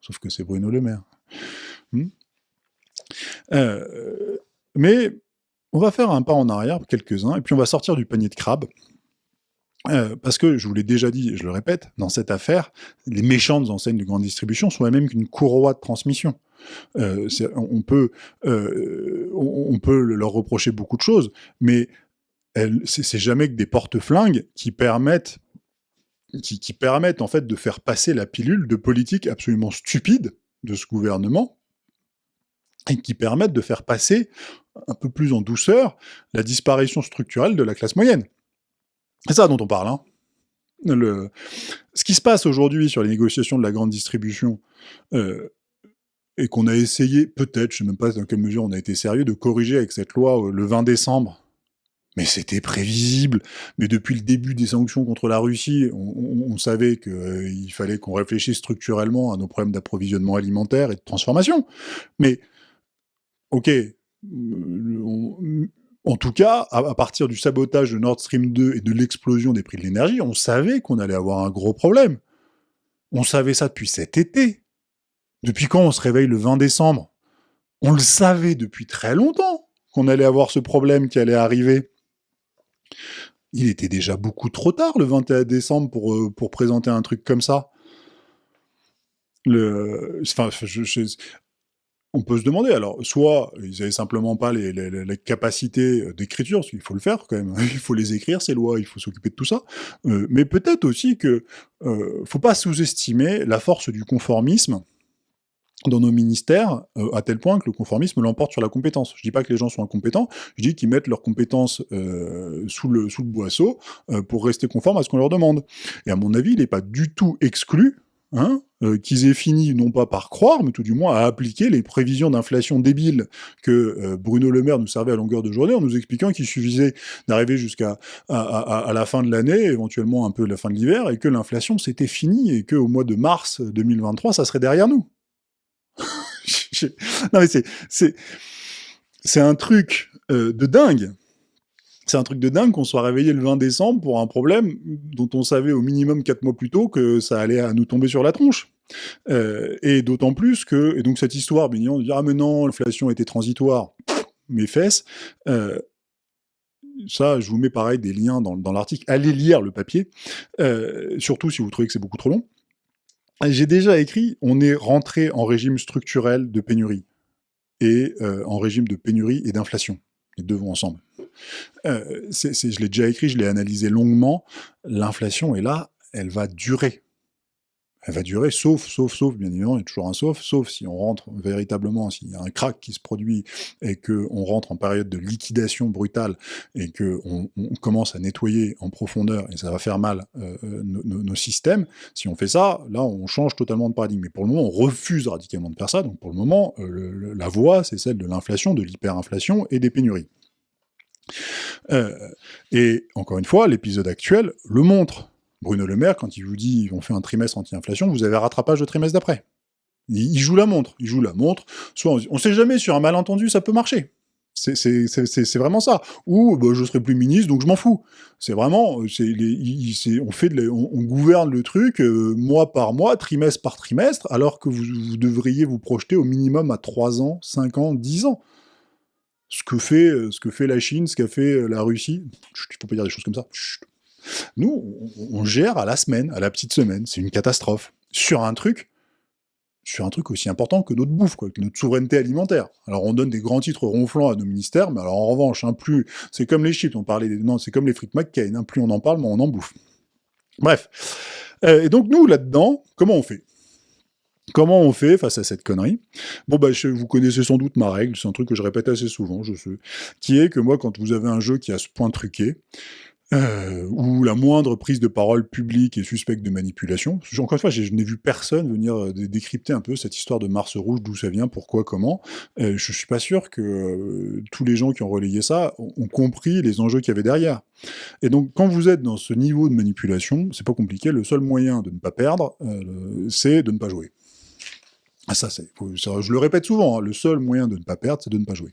Sauf que c'est Bruno Le Maire. Hmm euh, mais on va faire un pas en arrière, quelques-uns, et puis on va sortir du panier de crabe. Euh, parce que, je vous l'ai déjà dit, je le répète, dans cette affaire, les méchantes enseignes de grande distribution sont elles-mêmes qu'une courroie de transmission. Euh, on, peut, euh, on, peut leur reprocher beaucoup de choses, mais c'est jamais que des porte-flingues qui permettent qui, qui, permettent en fait de faire passer la pilule de politique absolument stupide de ce gouvernement et qui permettent de faire passer un peu plus en douceur la disparition structurelle de la classe moyenne. C'est ça dont on parle. Hein. Le... Ce qui se passe aujourd'hui sur les négociations de la grande distribution, euh, et qu'on a essayé, peut-être, je ne sais même pas dans quelle mesure on a été sérieux, de corriger avec cette loi le 20 décembre. Mais c'était prévisible. Mais depuis le début des sanctions contre la Russie, on, savait qu'il fallait qu'on réfléchisse structurellement à nos problèmes d'approvisionnement alimentaire et de transformation. Mais, ok, en tout cas, à, partir du sabotage de Nord Stream 2 et de l'explosion des prix de l'énergie, on savait qu'on allait avoir un gros problème. On savait ça depuis cet été. Depuis quand on se réveille le 20 décembre? On le savait depuis très longtemps qu'on allait avoir ce problème qui allait arriver. Il était déjà beaucoup trop tard le 21 décembre pour, euh, pour présenter un truc comme ça. Le, enfin, on peut se demander, alors, soit ils n'avaient simplement pas les, capacités d'écriture, parce qu'il faut le faire quand même, *laughs* il faut les écrire, ces lois, il faut s'occuper de tout ça, euh, mais peut-être aussi que euh, faut pas sous-estimer la force du conformisme dans nos ministères, euh, à tel point que le conformisme l'emporte sur la compétence. Je dis pas que les gens sont incompétents, je dis qu'ils mettent leurs compétences euh, sous, le, sous le boisseau pour rester conformes à ce qu'on leur demande. Et à mon avis, il n'est pas du tout exclu Hein, euh, qu'ils aient fini, non pas par croire, mais tout du moins à appliquer les prévisions d'inflation débiles que euh, Bruno Le Maire nous servait à longueur de journée, en nous expliquant qu'il suffisait d'arriver jusqu'à la fin de l'année, éventuellement un peu la fin de l'hiver, et que l'inflation c'était fini, et qu'au mois de mars 2023, ça serait derrière nous. *laughs* non mais c'est... C'est un truc euh, de dingue c'est un truc de dingue qu'on soit réveillé le 20 décembre pour un problème dont on savait au minimum quatre mois plus tôt que ça allait à nous tomber sur la tronche. Euh, et d'autant plus que, et donc cette histoire, bien on dit ah mais non, l'inflation était transitoire, mes fesses. Euh, ça, je vous mets pareil des liens dans, l'article. Allez lire le papier, euh, surtout si vous trouvez que c'est beaucoup trop long. J'ai déjà écrit, on est rentré en régime structurel de pénurie et en régime de pénurie et d'inflation. Les deux vont ensemble. Euh, je l'ai déjà écrit, je l'ai analysé longuement. L'inflation est là, elle va durer. Elle va durer, sauf, sauf, sauf, bien évidemment, il y a toujours un sauf, sauf si on rentre véritablement, s'il y a un crack qui se produit et qu'on rentre en période de liquidation brutale et qu'on on commence à nettoyer en profondeur et ça va faire mal euh, euh, nos, systèmes, si on fait ça, là on change totalement de paradigme. Mais pour le moment, on refuse radicalement de faire ça, donc pour le moment, la voie, c'est celle de l'inflation, de l'hyperinflation et des pénuries. Euh, et encore une fois, l'épisode actuel le montre. Bruno Le Maire, quand il vous dit on fait un trimestre anti-inflation, vous avez un rattrapage de trimestre d'après. Il, joue la montre, il joue la montre. Soit on, sait jamais, sur un malentendu, ça peut marcher. C'est vraiment ça. Ou bah, je serai plus ministre, donc je m'en fous. C'est vraiment, on, gouverne le truc euh, mois par mois, trimestre par trimestre, alors que vous, vous devriez vous projeter au minimum à 3 ans, 5 ans, 10 ans ce que fait, euh, ce que fait la Chine, ce qu'a fait euh, la Russie. Il ne faut pas dire des choses comme ça. Nous, on, gère à la semaine, à la petite semaine. C'est une catastrophe. Sur un truc, sur un truc aussi important que notre bouffe, quoi, que notre souveraineté alimentaire. Alors on donne des grands titres ronflants à nos ministères, mais alors en revanche, hein, plus c'est comme les chips, on parlait des... non, c'est comme les frites McCain, hein, plus on en parle, moins on en bouffe. Bref. Euh, et donc nous, là-dedans, comment on fait? Comment on fait face à cette connerie? Bon, bah, vous connaissez sans doute ma règle, c'est un truc que je répète assez souvent, je sais, qui est que moi, quand vous avez un jeu qui a ce point truqué, euh, où la moindre prise de parole publique est suspecte de manipulation. Encore une fois, je n'ai vu personne venir euh, décrypter un peu cette histoire de Mars rouge, d'où ça vient, pourquoi, comment. Euh, je suis pas sûr que tous les gens qui ont relayé ça ont, compris les enjeux qu'il y avait derrière. Et donc, quand vous êtes dans ce niveau de manipulation, c'est pas compliqué, le seul moyen de ne pas perdre, c'est de ne pas jouer. Ah, je le répète souvent, hein, le seul moyen de ne pas perdre, c'est de ne pas jouer.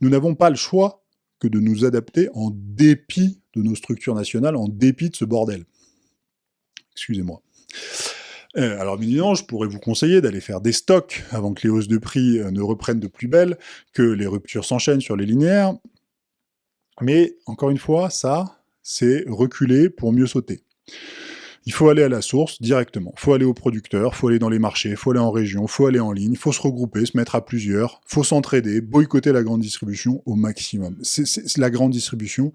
Nous n'avons pas le choix que de nous adapter en dépit de nos structures nationales, en dépit de ce bordel. Excusez-moi. Euh, alors évidemment, je pourrais vous conseiller d'aller faire des stocks avant que les hausses de prix euh, ne reprennent de plus belle, que les ruptures s'enchaînent sur les linéaires. Mais encore une fois, ça, c'est reculer pour mieux sauter. Il faut aller à la source directement. Il faut aller au producteur, il faut aller dans les marchés, il faut aller en région, il faut aller en ligne, il faut se regrouper, se mettre à plusieurs, il faut s'entraider, boycotter la grande distribution au maximum. La grande distribution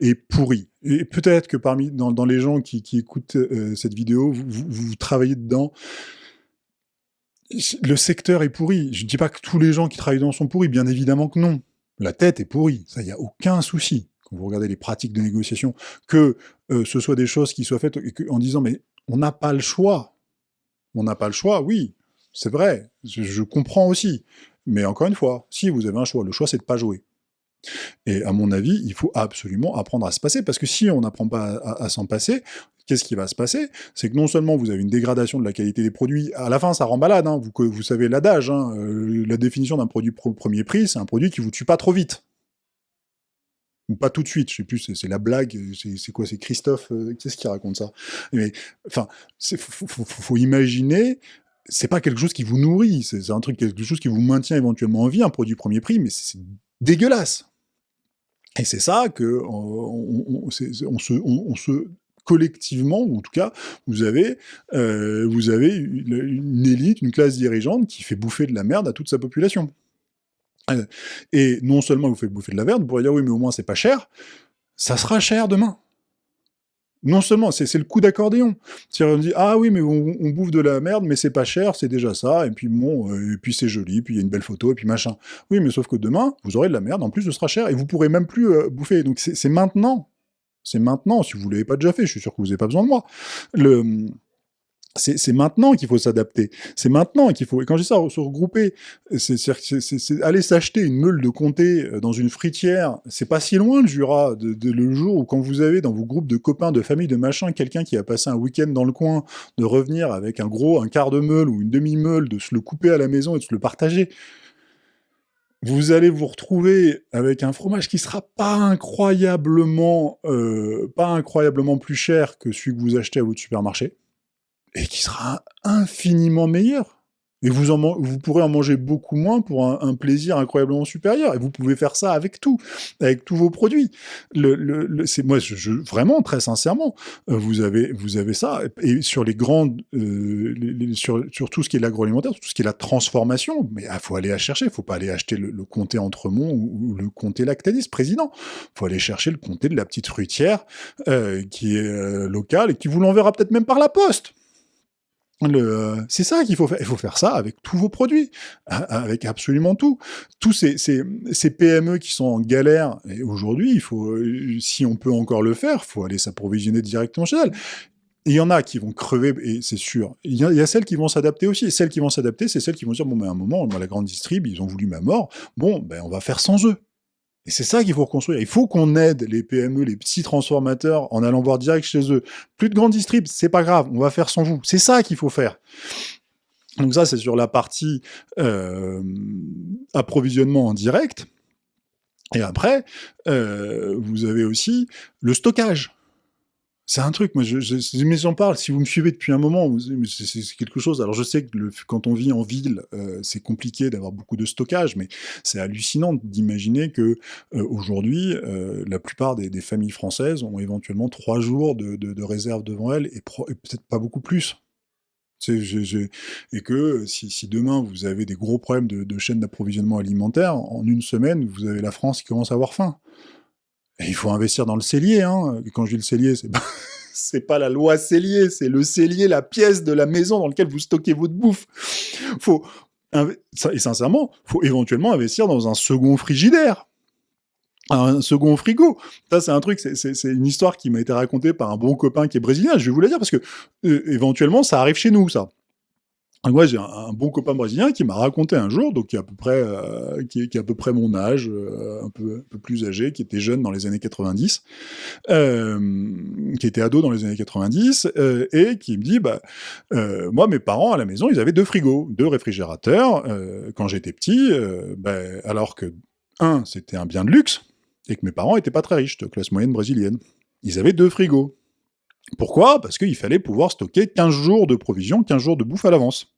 est pourrie. Et peut-être que parmi dans, les gens qui, écoutent euh, cette vidéo, vous, travaillez dedans. Le secteur est pourri. Je ne dis pas que tous les gens qui travaillent dedans sont pourris, bien évidemment que non. La tête est pourrie, ça, il n'y a aucun souci vous regardez les pratiques de négociation, que euh, ce soit des choses qui soient faites en disant mais on n'a pas le choix. On n'a pas le choix, oui. c'est vrai, je, comprends aussi. Mais encore une fois, si vous avez un choix, le choix c'est de pas jouer. Et à mon avis, il faut absolument apprendre à se passer, parce que si on n'apprend pas à, s'en passer, qu'est-ce qui va se passer? C'est que non seulement vous avez une dégradation de la qualité des produits, à la fin ça rend malade, hein, vous, savez l'adage, hein, euh, la définition d'un produit premier prix, c'est un produit qui vous tue pas trop vite ou pas tout de suite, je sais plus, c'est la blague, c'est quoi, c'est Christophe, euh, qu'est-ce qui raconte ça? Mais, enfin, il faut, imaginer, c'est pas quelque chose qui vous nourrit, c'est un truc, quelque chose qui vous maintient éventuellement en vie, un produit premier prix, mais c'est dégueulasse. Et c'est ça que on, se, collectivement, ou en tout cas, vous avez, euh, vous avez une élite, une classe dirigeante qui fait bouffer de la merde à toute sa population. Et non seulement vous faites bouffer de la merde, vous pourriez dire oui, mais au moins c'est pas cher, ça sera cher demain. Non seulement, c'est le coup d'accordéon. C'est-à-dire, on dit, ah oui, mais on, bouffe de la merde, mais c'est pas cher, c'est déjà ça, et puis bon, euh, et puis c'est joli, puis il y a une belle photo, et puis machin. Oui, mais sauf que demain, vous aurez de la merde, en plus, ce sera cher, et vous pourrez même plus euh, bouffer. Donc c'est maintenant. C'est maintenant, si vous l'avez pas déjà fait, je suis sûr que vous n'avez pas besoin de moi. Le c'est maintenant qu'il faut s'adapter. C'est maintenant qu'il faut. Et quand je dis ça, se regrouper, c'est aller s'acheter une meule de comté euh, dans une fritière. C'est pas si loin le Jura, de, le jour où quand vous avez dans vos groupes de copains, de famille, de machin, quelqu'un qui a passé un week-end dans le coin, de revenir avec un gros, un quart de meule ou une demi-meule, de se le couper à la maison et de se le partager. Vous allez vous retrouver avec un fromage qui sera pas incroyablement, euh, pas incroyablement plus cher que celui que vous achetez à votre supermarché et qui sera infiniment meilleur. Et vous, en, vous pourrez en manger beaucoup moins pour un, plaisir incroyablement supérieur. Et vous pouvez faire ça avec tout, avec tous vos produits. Le, le, c'est moi, je, vraiment très sincèrement, euh, vous avez, vous avez ça. Et sur les grandes, euh, sur, sur, tout ce qui est l'agroalimentaire, tout ce qui est la transformation, mais il ah, faut aller la chercher. Il faut pas aller acheter le, comté Entremont ou, le comté Lactalis président. Il faut aller chercher le comté de la petite fruitière euh, qui est local et qui vous l'enverra peut-être même par la poste. C'est ça qu'il faut faire. Il faut faire ça avec tous vos produits, avec absolument tout. Tous ces, PME qui sont en galère, et aujourd'hui, il faut, si on peut encore le faire, faut aller s'approvisionner directement chez elles. Il y en a qui vont crever, et c'est sûr. Il y, a, celles qui vont s'adapter aussi. Et celles qui vont s'adapter, c'est celles qui vont dire, bon, mais à un moment, la grande distrib, ils ont voulu ma mort. Bon, ben, on va faire sans eux. Et c'est ça qu'il faut reconstruire. Il faut qu'on aide les PME, les petits transformateurs, en allant voir direct chez eux. Plus de grandes distribs, c'est pas grave, on va faire sans vous. C'est ça qu'il faut faire. Donc ça, c'est sur la partie euh, approvisionnement en direct. Et après, euh, vous avez aussi le stockage. C'est un truc, moi, je, je, mais j'en parle, si vous me suivez depuis un moment, c'est quelque chose. Alors, je sais que le, quand on vit en ville, euh, c'est compliqué d'avoir beaucoup de stockage, mais c'est hallucinant d'imaginer que euh, aujourd'hui, euh, la plupart des, familles françaises ont éventuellement trois jours de, de, réserve devant elles, et, peut-être pas beaucoup plus. Et que si, si, demain vous avez des gros problèmes de, de chaîne d'approvisionnement alimentaire, en une semaine, vous avez la France qui commence à avoir faim il faut investir dans le cellier. Hein. quand je dis le cellier, c'est pas, *laughs* pas la loi cellier, c'est le cellier, la pièce de la maison dans laquelle vous stockez votre bouffe. Faut, et sincèrement, faut éventuellement investir dans un second frigidaire un second frigo. Ça, c'est un truc, c'est une histoire qui m'a été racontée par un bon copain qui est brésilien. Je vais vous la dire parce que euh, éventuellement, ça arrive chez nous, ça. Moi, j'ai un, bon copain brésilien qui m'a raconté un jour, donc qui est à peu près, euh, qui, est, à peu près mon âge, euh, un, peu, un peu plus âgé, qui était jeune dans les années 90, euh, qui était ado dans les années 90, et qui me dit, bah, moi, mes parents à la maison, ils avaient deux frigos, deux réfrigérateurs quand j'étais petit, bah, alors que un, c'était un bien de luxe, et que mes parents étaient pas très riches, de classe moyenne brésilienne. Ils avaient deux frigos. Pourquoi? Parce qu'il fallait pouvoir stocker 15 jours de provisions, 15 jours de bouffe à l'avance.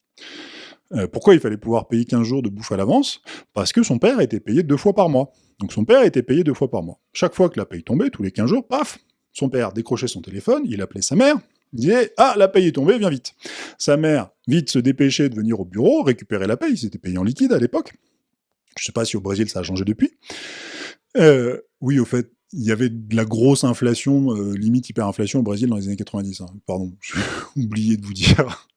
Euh, pourquoi il fallait pouvoir payer 15 jours de bouffe à l'avance? Parce que son père était payé deux fois par mois. Donc son père était payé deux fois par mois. Chaque fois que la paye tombait, tous les 15 jours, paf Son père décrochait son téléphone, il appelait sa mère, il disait « Ah, la paye est tombée, viens vite !» Sa mère, vite, se dépêchait de venir au bureau, récupérer la paye, c'était payé en liquide à l'époque. Je sais pas si au Brésil ça a changé depuis. Euh, oui, au fait, il y avait de la grosse inflation, euh, limite hyperinflation au Brésil dans les années 90. Hein. Pardon, *laughs* j'ai oublié de vous dire.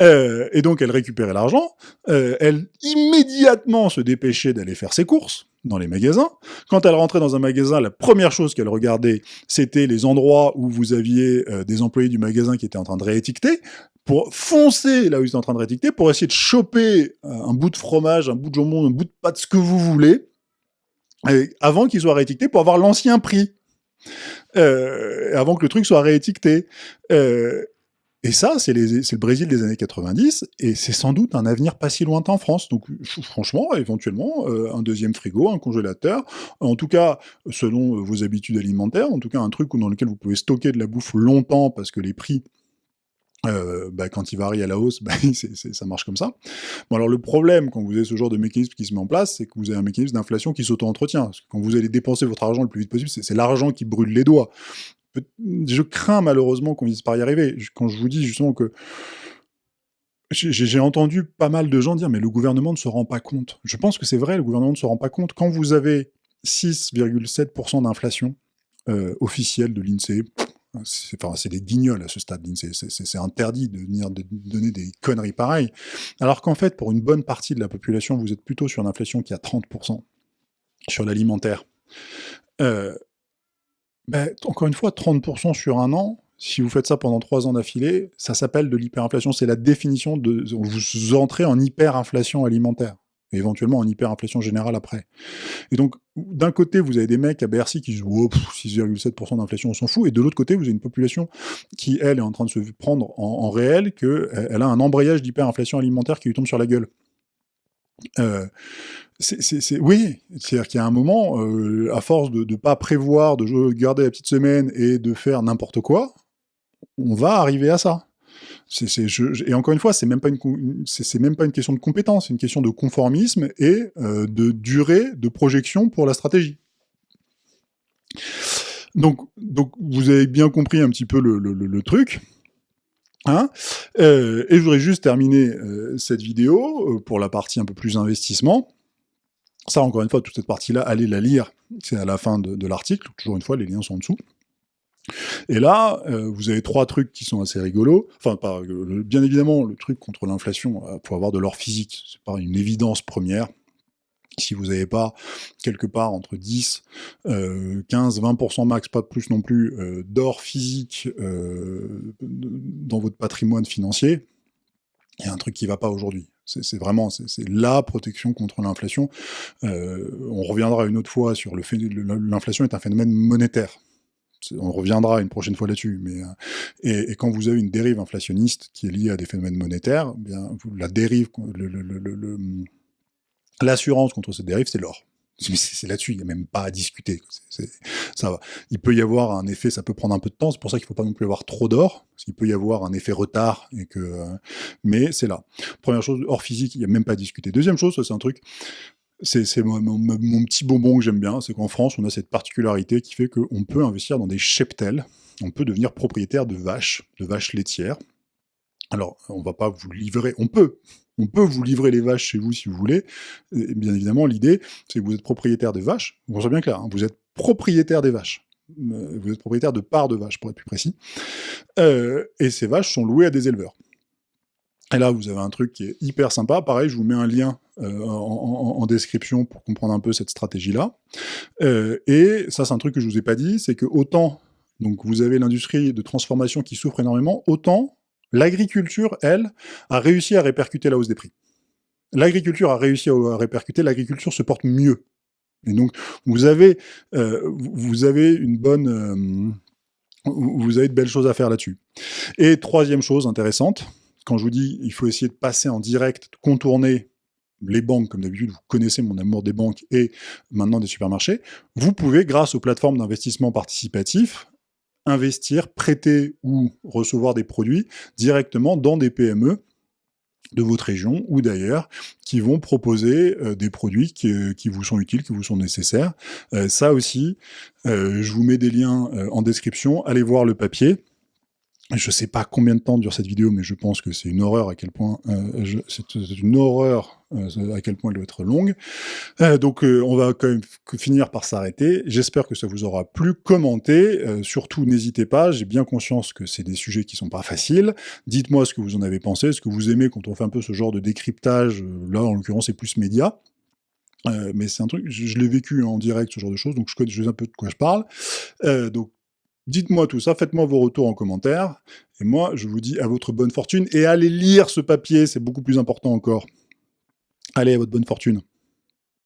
Euh, et donc elle récupérait l'argent, euh, elle immédiatement se dépêchait d'aller faire ses courses dans les magasins. Quand elle rentrait dans un magasin, la première chose qu'elle regardait, c'était les endroits où vous aviez des employés du magasin qui étaient en train de réétiqueter, pour foncer là où ils sont en train de réétiqueter, pour essayer de choper un bout de fromage, un bout de jambon, un bout de pâte, ce que vous voulez, avant qu'il soit réétiqueté pour avoir l'ancien prix. Euh, avant que le truc soit réétiqueté. Euh, et ça, c'est le Brésil des années 90, et c'est sans doute un avenir pas si lointain en France. Donc, franchement, éventuellement, euh, un deuxième frigo, un congélateur, en tout cas, selon vos habitudes alimentaires, en tout cas, un truc dans lequel vous pouvez stocker de la bouffe longtemps parce que les prix euh, bah, quand il varie à la hausse, *laughs* bah, ça marche comme ça. Bon, alors le problème, quand vous avez ce genre de mécanisme qui se met en place, c'est que vous avez un mécanisme d'inflation qui s'auto-entretient. Quand vous allez dépenser votre argent le plus vite possible, c'est l'argent qui brûle les doigts. Je crains malheureusement qu'on puisse pas y arriver. Quand je vous dis justement que j'ai entendu pas mal de gens dire mais le gouvernement ne se rend pas compte. Je pense que c'est vrai, le gouvernement ne se rend pas compte. Quand vous avez 6,7% d'inflation euh, officielle de l'INSEE, c'est des guignols à ce stade, c'est interdit de venir donner des conneries pareilles. Alors qu'en fait, pour une bonne partie de la population, vous êtes plutôt sur une inflation qui a 30% sur l'alimentaire. Euh, ben, encore une fois, 30% sur un an, si vous faites ça pendant trois ans d'affilée, ça s'appelle de l'hyperinflation. C'est la définition de... Vous entrez en hyperinflation alimentaire éventuellement en hyperinflation générale après. Et donc, d'un côté, vous avez des mecs à Bercy qui disent oh, 6,7% d'inflation, on s'en fout, et de l'autre côté, vous avez une population qui, elle, est en train de se prendre en, réel qu'elle a un embrayage d'hyperinflation alimentaire qui lui tombe sur la gueule. Euh, oui, c'est-à-dire qu'il y a un moment, euh, à force de ne pas prévoir, de garder la petite semaine et de faire n'importe quoi, on va arriver à ça et encore une fois, c'est même même pas une question de compétence, c'est une question de conformisme et euh, de durée de projection pour la stratégie. Donc vous avez bien compris un petit peu le, truc. Hein? Euh, et je voudrais juste terminer euh, cette vidéo pour la partie un peu plus investissement. Ça, encore une fois, toute cette partie-là, allez la lire, c'est à la fin de l'article, toujours une fois, les liens sont en dessous. Et là, euh, vous avez trois trucs qui sont assez rigolos. Enfin, Bien évidemment, le truc contre l'inflation, euh, faut avoir de l'or physique. C'est pas une évidence première. Si vous n'avez pas quelque part entre 10, 15, 20% max, pas de plus non plus, euh, d'or physique dans votre patrimoine financier, il y a un truc qui ne va pas aujourd'hui. C'est vraiment c'est la protection contre l'inflation. on reviendra une autre fois sur le fait l'inflation est un phénomène monétaire on reviendra une prochaine fois là-dessus, mais euh, et, quand vous avez une dérive inflationniste qui est liée à des phénomènes monétaires, eh bien la dérive, l'assurance contre cette dérive, c'est l'or. C'est là-dessus, il n'y a même pas à discuter. ça va. Il peut y avoir un effet, ça peut prendre un peu de temps, c'est pour ça qu'il ne faut pas non plus avoir trop d'or, parce qu'il peut y avoir un effet retard, et que, mais c'est là. Première chose, or physique, il n'y a même pas à discuter. Deuxième chose, c'est un truc, c'est mon, petit bonbon que j'aime bien, c'est qu'en France, on a cette particularité qui fait qu'on peut investir dans des cheptels, on peut devenir propriétaire de vaches, de vaches laitières. Alors, on va pas vous livrer, on peut, on peut vous livrer les vaches chez vous si vous voulez. bien évidemment, l'idée, c'est que vous êtes propriétaire des vaches, bon, c'est bien clair, hein, vous êtes propriétaire des vaches. Euh, vous êtes propriétaire de parts de vaches, pour être plus précis. Euh, et ces vaches sont louées à des éleveurs. Et là, vous avez un truc qui est hyper sympa. Pareil, je vous mets un lien euh, en, description pour comprendre un peu cette stratégie-là. Et ça, c'est un truc que je vous ai pas dit, c'est que autant donc vous avez l'industrie de transformation qui souffre énormément, autant l'agriculture, elle, a réussi à répercuter la hausse des prix. L'agriculture a réussi à répercuter, l'agriculture se porte mieux. Et donc, vous avez, euh, vous avez une bonne... vous avez de belles choses à faire là-dessus. Et troisième chose intéressante, quand je vous dis il faut essayer de passer en direct, de contourner les banques, comme d'habitude, vous connaissez mon amour des banques et maintenant des supermarchés, vous pouvez, grâce aux plateformes d'investissement participatif, investir, prêter ou recevoir des produits directement dans des PME de votre région ou d'ailleurs, qui vont proposer euh, des produits qui, qui, vous sont utiles, qui vous sont nécessaires. Euh, ça aussi, euh, je vous mets des liens en description, allez voir le papier. Je sais pas combien de temps dure cette vidéo, mais je pense que c'est une horreur à quel point euh, c'est une horreur euh, à quel point elle doit être longue. Euh, donc on va quand même finir par s'arrêter. J'espère que ça vous aura plu. Commentez, surtout n'hésitez pas. J'ai bien conscience que c'est des sujets qui sont pas faciles. Dites-moi ce que vous en avez pensé, ce que vous aimez quand on fait un peu ce genre de décryptage. Là, en l'occurrence, c'est plus média. mais c'est un truc, je, l'ai vécu en direct, ce genre de choses, donc je connais, sais un peu de quoi je parle. donc Dites-moi tout ça, faites-moi vos retours en commentaire et moi, je vous dis à votre bonne fortune et allez lire ce papier, c'est beaucoup plus important encore. Allez, à votre bonne fortune.